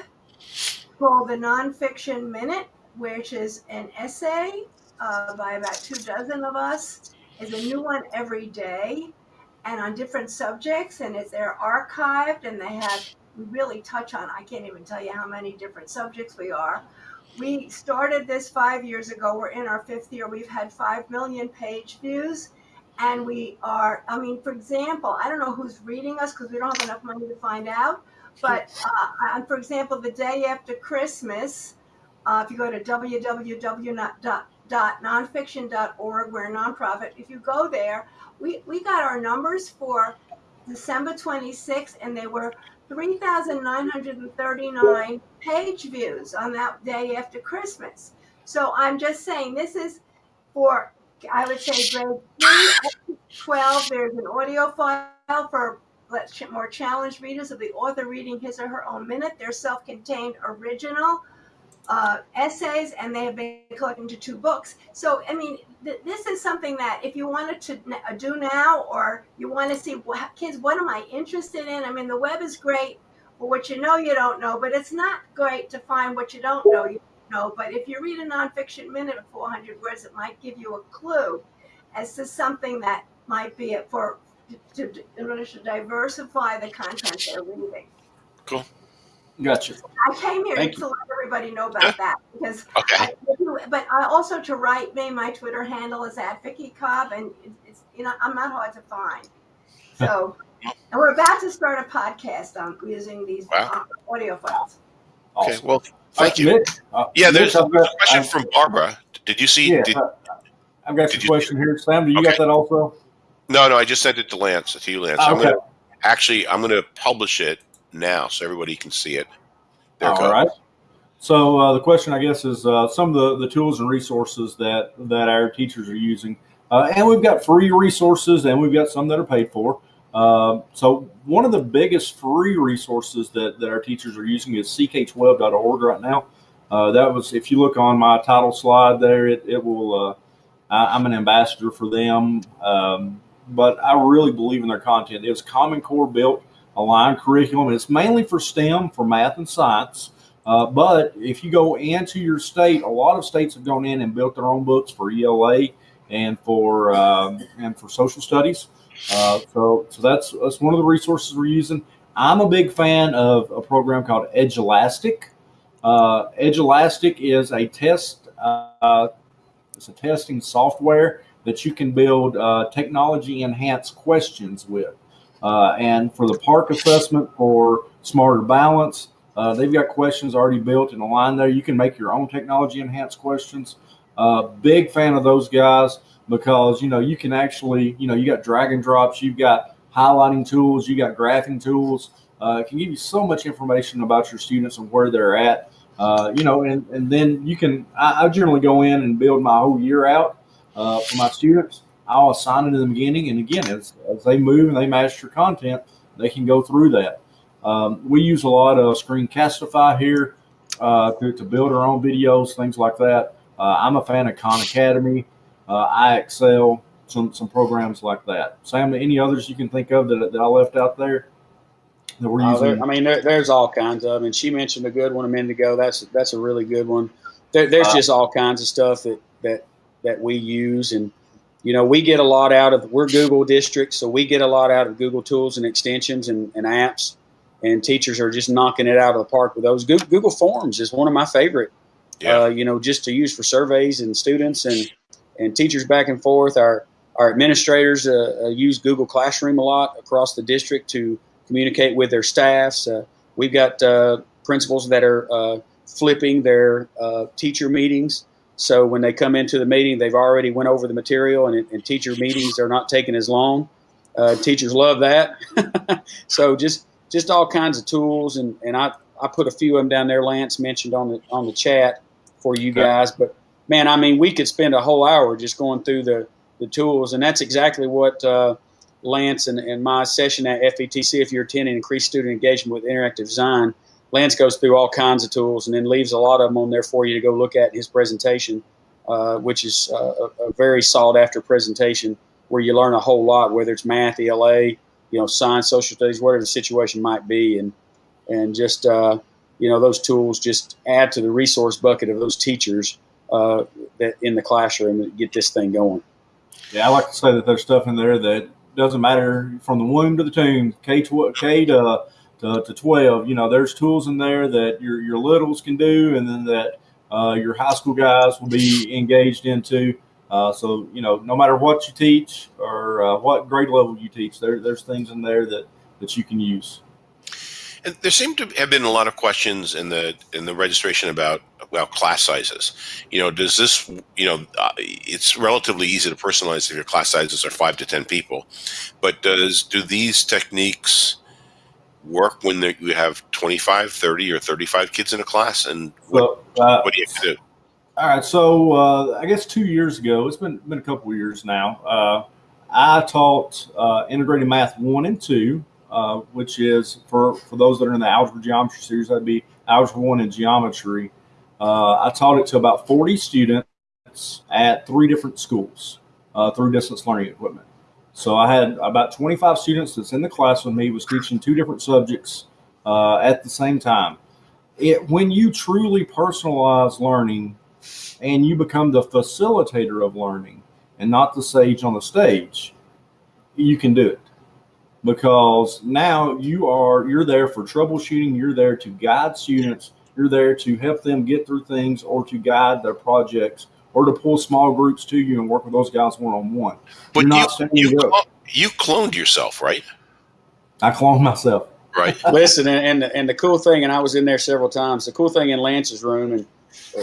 Speaker 4: called the Nonfiction Minute, which is an essay uh, by about two dozen of us. Is a new one every day, and on different subjects, and it's they're archived, and they have we really touch on. I can't even tell you how many different subjects we are. We started this five years ago. We're in our fifth year. We've had five million page views, and we are. I mean, for example, I don't know who's reading us because we don't have enough money to find out. *laughs* But uh, for example, the day after Christmas, uh, if you go to www.nonfiction.org, we're a nonprofit. If you go there, we, we got our numbers for December 26th, and they were 3,939 page views on that day after Christmas. So I'm just saying, this is for, I would say, grade 3 to 12. There's an audio file for let's more challenged readers of the author reading his or her own minute. They're self contained original uh, essays, and they have been collected into two books. So, I mean, th- this is something that if you wanted to uh, do now, or you want to see what, kids, what am I interested in? I mean, the web is great for what you know you don't know, but it's not great to find what you don't know you don't know. But if you read a nonfiction minute of 400 words, it might give you a clue as to something that might be it for to, to in order to diversify the content they're reading.
Speaker 2: Gotcha.
Speaker 4: I came here
Speaker 3: Thank
Speaker 4: to let everybody know about that because
Speaker 1: Okay.
Speaker 4: I, but I also to write me, my Twitter handle is at Vicki Cobb, and it's you know I'm not hard to find. *laughs* So, and we're about to start a podcast on using these
Speaker 1: Wow.
Speaker 4: uh, audio files.
Speaker 1: Okay.
Speaker 2: Awesome.
Speaker 1: Well, thank
Speaker 2: Uh,
Speaker 1: you.
Speaker 2: Mitch, uh,
Speaker 1: Yeah, there's
Speaker 2: Mitch,
Speaker 1: a
Speaker 2: I've
Speaker 1: question
Speaker 2: I've,
Speaker 1: from Barbara. Did you see?
Speaker 2: yeah,
Speaker 1: Did,
Speaker 2: I- I've got
Speaker 1: did
Speaker 2: your
Speaker 1: you-
Speaker 2: question here, Sam. Do you
Speaker 1: Okay.
Speaker 2: got that also?
Speaker 1: no, no. I just sent it to Lance. To you, Lance.
Speaker 2: Ah,
Speaker 1: I'm
Speaker 2: okay.
Speaker 1: gonna actually. I'm gonna publish it now so everybody can see it. There it
Speaker 2: All right. So uh, the question, I guess, is uh, some of the, the tools and resources that that our teachers are using, uh, and we've got free resources, and we've got some that are paid for. Um so one of the biggest free resources that, that our teachers are using is ck12.org right now. Uh, that was, if you look on my title slide there, it, it will. Uh, I, I'm an ambassador for them, um, but I really believe in their content. It's Common Core built aligned curriculum. It's mainly for STEM, for math and science. Uh, but if you go into your state, a lot of states have gone in and built their own books for ELA and for um, and for social studies. Uh, so so that's that's one of the resources we're using. I'm a big fan of a program called Edulastic. Uh, Edulastic is a test. Uh, it's a testing software that you can build uh, technology enhanced questions with. Uh, and for the PARCC assessment for smarter balance, uh, they've got questions already built in a line there. You can make your own technology enhanced questions. Uh, big fan of those guys because you know you can actually you know you got drag and drops, you've got highlighting tools, you got graphing tools. Uh, it can give you so much information about your students and where they're at. Uh, you know, and, and then you can. I, I generally go in and build my whole year out uh, for my students. I'll assign it in the beginning, and again, as, as they move and they master content, they can go through that. Um, we use a lot of Screencastify here uh, to, to build our own videos, things like that. Uh, I'm a fan of Khan Academy, uh, IXL, some some programs like that. Sam, any others you can think of that, that I left out there that we're
Speaker 3: Uh,
Speaker 2: using?
Speaker 3: there, I mean, there, there's all kinds of, and she mentioned a good one a minute ago. That's that's a really good one. There, there's
Speaker 2: Uh,
Speaker 3: just all kinds of stuff that that that we use, and you know, we get a lot out of. We're Google districts, so we get a lot out of Google tools and extensions and, and apps. And teachers are just knocking it out of the park with those. Google, Google Forms is one of my favorite.
Speaker 1: Yeah.
Speaker 3: Uh, you know, just to use for surveys and students and and teachers back and forth. Our our administrators uh, uh, use Google Classroom a lot across the district to communicate with their staffs. Uh, we've got uh, principals that are uh, flipping their uh, teacher meetings. So when they come into the meeting, they've already went over the material, and, and teacher meetings are not taking as long. Uh, teachers love that. *laughs* so just just all kinds of tools, and, and I, I put a few of them down there. Lance mentioned on the on the chat for you guys, but man, I mean, we could spend a whole hour just going through the the tools, and that's exactly what uh, Lance and, and my session at FETC. If you're attending increased student engagement with interactive design, Lance goes through all kinds of tools and then leaves a lot of them on there for you to go look at in his presentation, uh, which is uh, a, a very sought after presentation where you learn a whole lot, whether it's math, ELA, you know, science, social studies, whatever the situation might be, and and just uh, you know those tools just add to the resource bucket of those teachers uh, that in the classroom get this thing going.
Speaker 2: Yeah, I like to say that there's stuff in there that doesn't matter from the womb to the tomb, K tw- K to, to to twelve. You know, there's tools in there that your your littles can do, and then that uh, your high school guys will be engaged into. Uh, so you know, no matter what you teach or uh, what grade level you teach, there there's things in there that that you can use.
Speaker 1: And there seem to have been a lot of questions in the in the registration about about class sizes. You know, does this you know uh, it's relatively easy to personalize if your class sizes are five to ten people, but does do these techniques work when you have 25, 30, or 35 kids in a class? And what,
Speaker 2: So, uh,
Speaker 1: what do you have to do?
Speaker 2: All right, so uh, I guess two years ago, it's been been a couple of years now. Uh, I taught uh, integrated math one and two, uh, which is for for those that are in the algebra geometry series, that'd be algebra one and geometry. Uh, I taught it to about 40 students at three different schools uh, through distance learning equipment. So I had about 25 students that's in the class with me, was teaching two different subjects uh, at the same time. It, when you truly personalize learning and you become the facilitator of learning and not the sage on the stage, you can do it because now you are you're there for troubleshooting you're there to guide students you're there to help them get through things or to guide their projects or to pull small groups to you and work with those guys one-on-one
Speaker 1: But
Speaker 2: You're
Speaker 1: you,
Speaker 2: not standing
Speaker 1: you,
Speaker 2: up.
Speaker 1: you cloned yourself, right?
Speaker 2: i cloned myself
Speaker 1: Right. *laughs*
Speaker 3: Listen, and, and the, and the cool thing, and I was in there several times. The cool thing in Lance's room and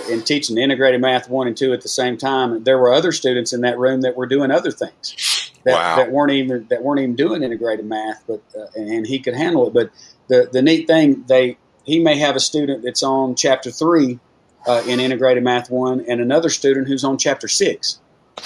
Speaker 3: in teaching integrated math one and two at the same time, there were other students in that room that were doing other things that,
Speaker 1: Wow.
Speaker 3: that weren't even that weren't even doing integrated math, but uh, and, and he could handle it. But the the neat thing, they he may have a student that's on chapter three uh, in integrated math one, and another student who's on chapter six.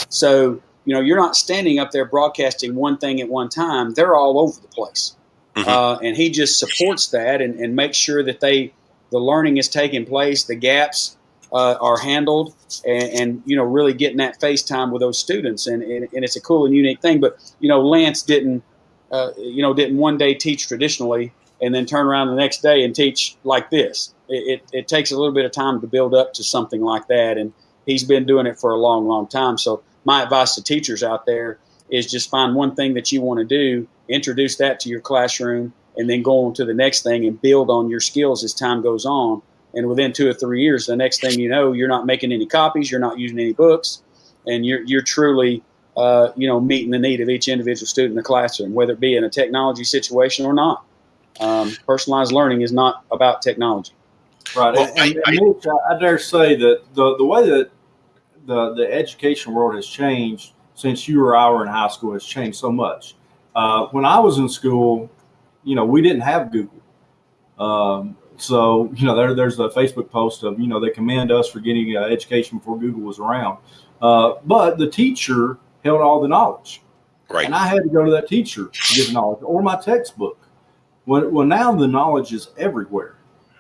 Speaker 3: So you know, you're not standing up there broadcasting one thing at one time. They're all over the place.
Speaker 1: Mhm.
Speaker 3: Uh, and he just supports that and, and makes sure that they the learning is taking place, the gaps uh, are handled, and, and you know really getting that face time with those students, and, and, and it's a cool and unique thing. But you know, Lance didn't uh, you know didn't one day teach traditionally and then turn around the next day and teach like this. It, it, it takes a little bit of time to build up to something like that, and he's been doing it for a long, long time. So my advice to teachers out there is just find one thing that you want to do, introduce that to your classroom, and then go on to the next thing and build on your skills as time goes on. And within two or three years, the next thing you know, you're not making any copies, you're not using any books, and you're you're truly uh, you know meeting the need of each individual student in the classroom, whether it be in a technology situation or not. Um, personalized learning is not about technology.
Speaker 2: Right.
Speaker 1: Well,
Speaker 2: and,
Speaker 1: I-
Speaker 2: and Mitch, I, I dare say that the, the way that the, the education world has changed since you or I were in high school has changed so much. Uh, when I was in school, you know, we didn't have Google. Um, so, you know, there, there's a Facebook post of, you know, they commend us for getting uh, education before Google was around. Uh, but the teacher held all the knowledge.
Speaker 1: Right.
Speaker 2: And I had to go to that teacher to get the knowledge or my textbook. Well, well, now the knowledge is everywhere.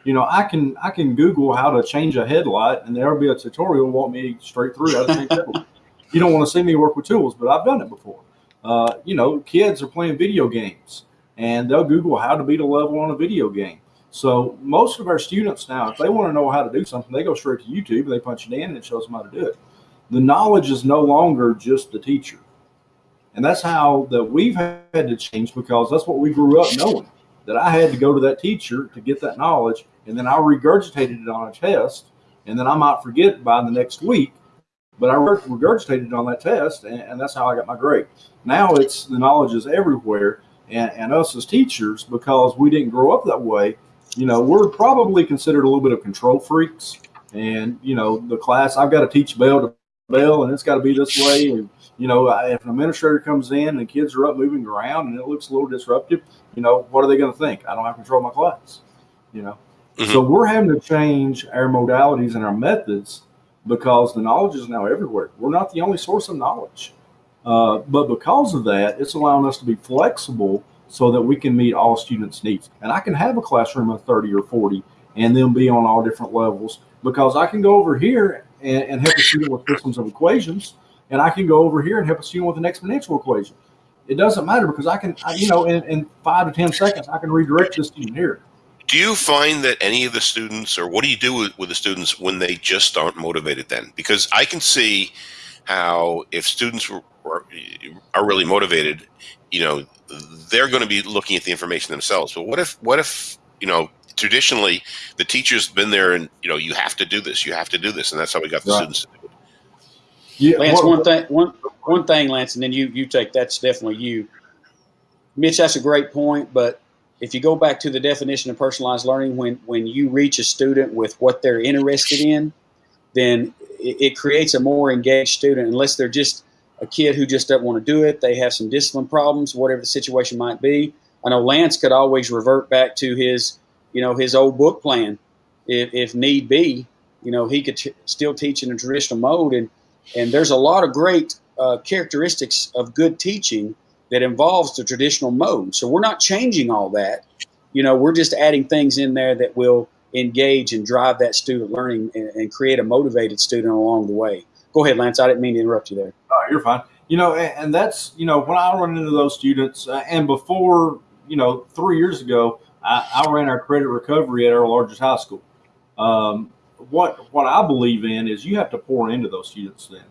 Speaker 2: You know, I can I can Google how to change a headlight, and there'll be a tutorial walk me straight through how to change. *laughs* You don't want to see me work with tools, but I've done it before. Uh, you know, kids are playing video games, and they'll Google how to beat a level on a video game. So most of our students now, if they want to know how to do something, they go straight to YouTube and they punch it in, and it shows them how to do it. The knowledge is no longer just the teacher. And that's how that we've had to change because that's what we grew up knowing. That I had to go to that teacher to get that knowledge, and then I regurgitated it on a test, and then I might forget by the next week, but I regurgitated it on that test, and, and that's how I got my grade. Now it's the knowledge is everywhere, and, and us as teachers, because we didn't grow up that way, you know, we're probably considered a little bit of control freaks. And you know, the class I've got to teach bell to bell, and it's got to be this way, and you know, if an administrator comes in and the kids are up moving around and it looks a little disruptive, you know, what are they going to think? I don't have control of my class, you know.
Speaker 1: Mhm.
Speaker 2: So we're having to change our modalities and our methods because the knowledge is now everywhere. We're not the only source of knowledge, uh, but because of that, it's allowing us to be flexible so that we can meet all students' needs. And I can have a classroom of 30 or 40 and then be on all different levels because I can go over here and, and help a student with systems of equations and I can go over here and help a student with an exponential equation. It doesn't matter because I can, I, you know, in, in five to 10 seconds, I can redirect the student here.
Speaker 1: Do you find that any of the students, or what do you do with, with the students when they just aren't motivated then? Because I can see how if students were, were, are really motivated, you know, they're going to be looking at the information themselves. But what if, what if, you know, traditionally the teacher's been there and, you know, you have to do this, you have to do this. And that's how we got the
Speaker 2: Right.
Speaker 1: students. to do it.
Speaker 2: Yeah,
Speaker 3: Lance,
Speaker 2: what-
Speaker 3: one thing, one one thing, Lance, and then you you take that's definitely you. Mitch, that's a great point, but if you go back to the definition of personalized learning, when when you reach a student with what they're interested in, then it, it creates a more engaged student. Unless they're just a kid who just doesn't want to do it, they have some discipline problems, whatever the situation might be. I know Lance could always revert back to his, you know, his old book plan, if, if need be. You know, he could still teach in a traditional mode, and and there's a lot of great uh, characteristics of good teaching that involves the traditional mode. So we're not changing all that. You know, we're just adding things in there that will engage and drive that student learning and, and create a motivated student along the way. Go ahead, Lance. I didn't mean to interrupt you there.
Speaker 2: Oh, you're fine. You know, and, and that's you know when I run into those students, uh, and before you know three years ago, I, I ran our credit recovery at our largest high school. Um, what what I believe in is you have to pour into those students. Then,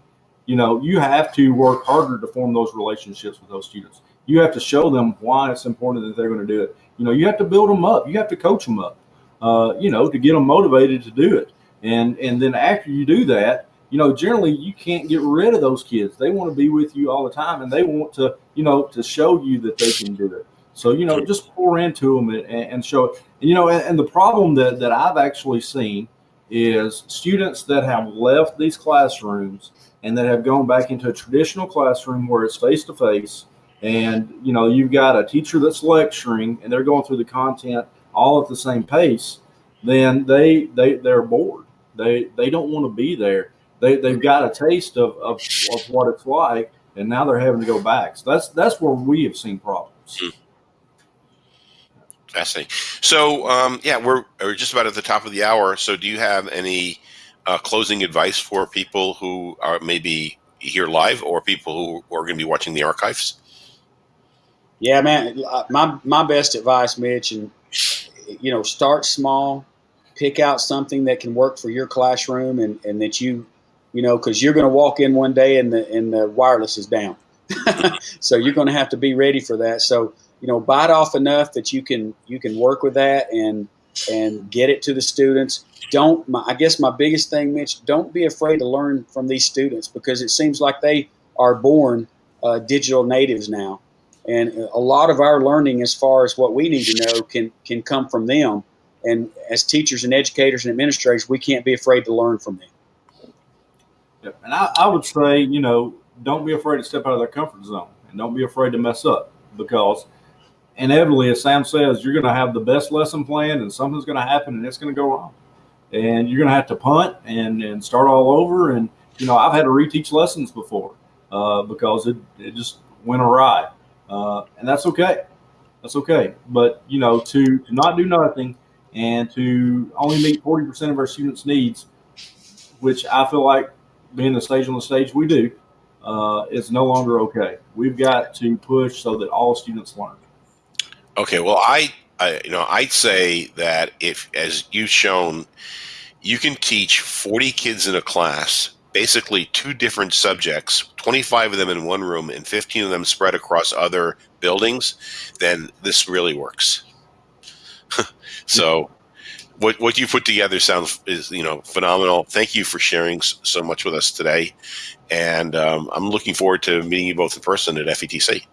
Speaker 2: you know, you have to work harder to form those relationships with those students. You have to show them why it's important that they're going to do it. You know, you have to build them up. You have to coach them up. Uh, you know, to get them motivated to do it. And and then after you do that, you know, generally you can't get rid of those kids. They want to be with you all the time, and they want to, you know, to show you that they can do it. So you know, just pour into them and, and show it. You know, and, and the problem that that I've actually seen is students that have left these classrooms and that have gone back into a traditional classroom where it's face to face, and you know, you've got a teacher that's lecturing and they're going through the content all at the same pace, then they they they're bored. They they don't want to be there. They they've got a taste of, of, of what it's like, and now they're having to go back. So that's that's where we have seen problems. Hmm.
Speaker 1: Fascinating. So, um, yeah, we're, we're just about at the top of the hour. So, do you have any uh, closing advice for people who are maybe here live or people who are going to be watching the archives?
Speaker 3: Yeah, man. My my best advice, Mitch, and you know, start small, pick out something that can work for your classroom, and and that you, you know, because you're going to walk in one day and the and the wireless is down, *laughs* so you're going to have to be ready for that. So you know, bite off enough that you can you can work with that and and get it to the students. Don't my, I guess my biggest thing, Mitch, don't be afraid to learn from these students because it seems like they are born uh, digital natives now and a lot of our learning as far as what we need to know can can come from them and as teachers and educators and administrators we can't be afraid to learn from them
Speaker 2: Yep. And I, I would say, you know, don't be afraid to step out of their comfort zone and don't be afraid to mess up because inevitably, as Sam says, you're going to have the best lesson plan and something's going to happen and it's going to go wrong. And you're going to have to punt and, and start all over. And, you know, I've had to reteach lessons before uh, because it, it just went awry. Uh, and that's okay. That's okay. But, you know, to, to not do nothing and to only meet 40% of our students' needs, which I feel like being the stage on the stage we do, uh, is no longer okay. We've got to push so that all students learn.
Speaker 1: Okay, well, I, I, you know, I'd say that if, as you've shown, you can teach 40 kids in a class, basically two different subjects, 25 of them in one room and 15 of them spread across other buildings, then this really works. *laughs* so, what what you put together sounds is you know phenomenal. Thank you for sharing so much with us today, and um, I'm looking forward to meeting you both in person at FETC.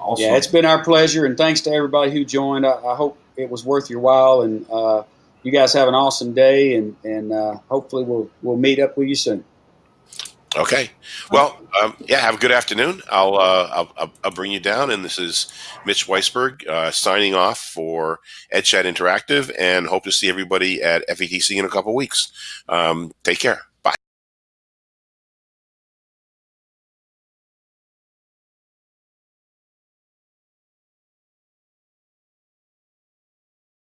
Speaker 2: Awesome.
Speaker 3: yeah it's been our pleasure and thanks to everybody who joined i, I hope it was worth your while and uh, you guys have an awesome day and and uh, hopefully we'll we'll meet up with you soon
Speaker 1: Okay. Well, um, yeah. Have a good afternoon. I'll, uh, I'll, I'll I'll bring you down, and this is Mitch Weisburgh uh, signing off for EdChat Interactive, and hope to see everybody at FETC in a couple weeks. Um, take care.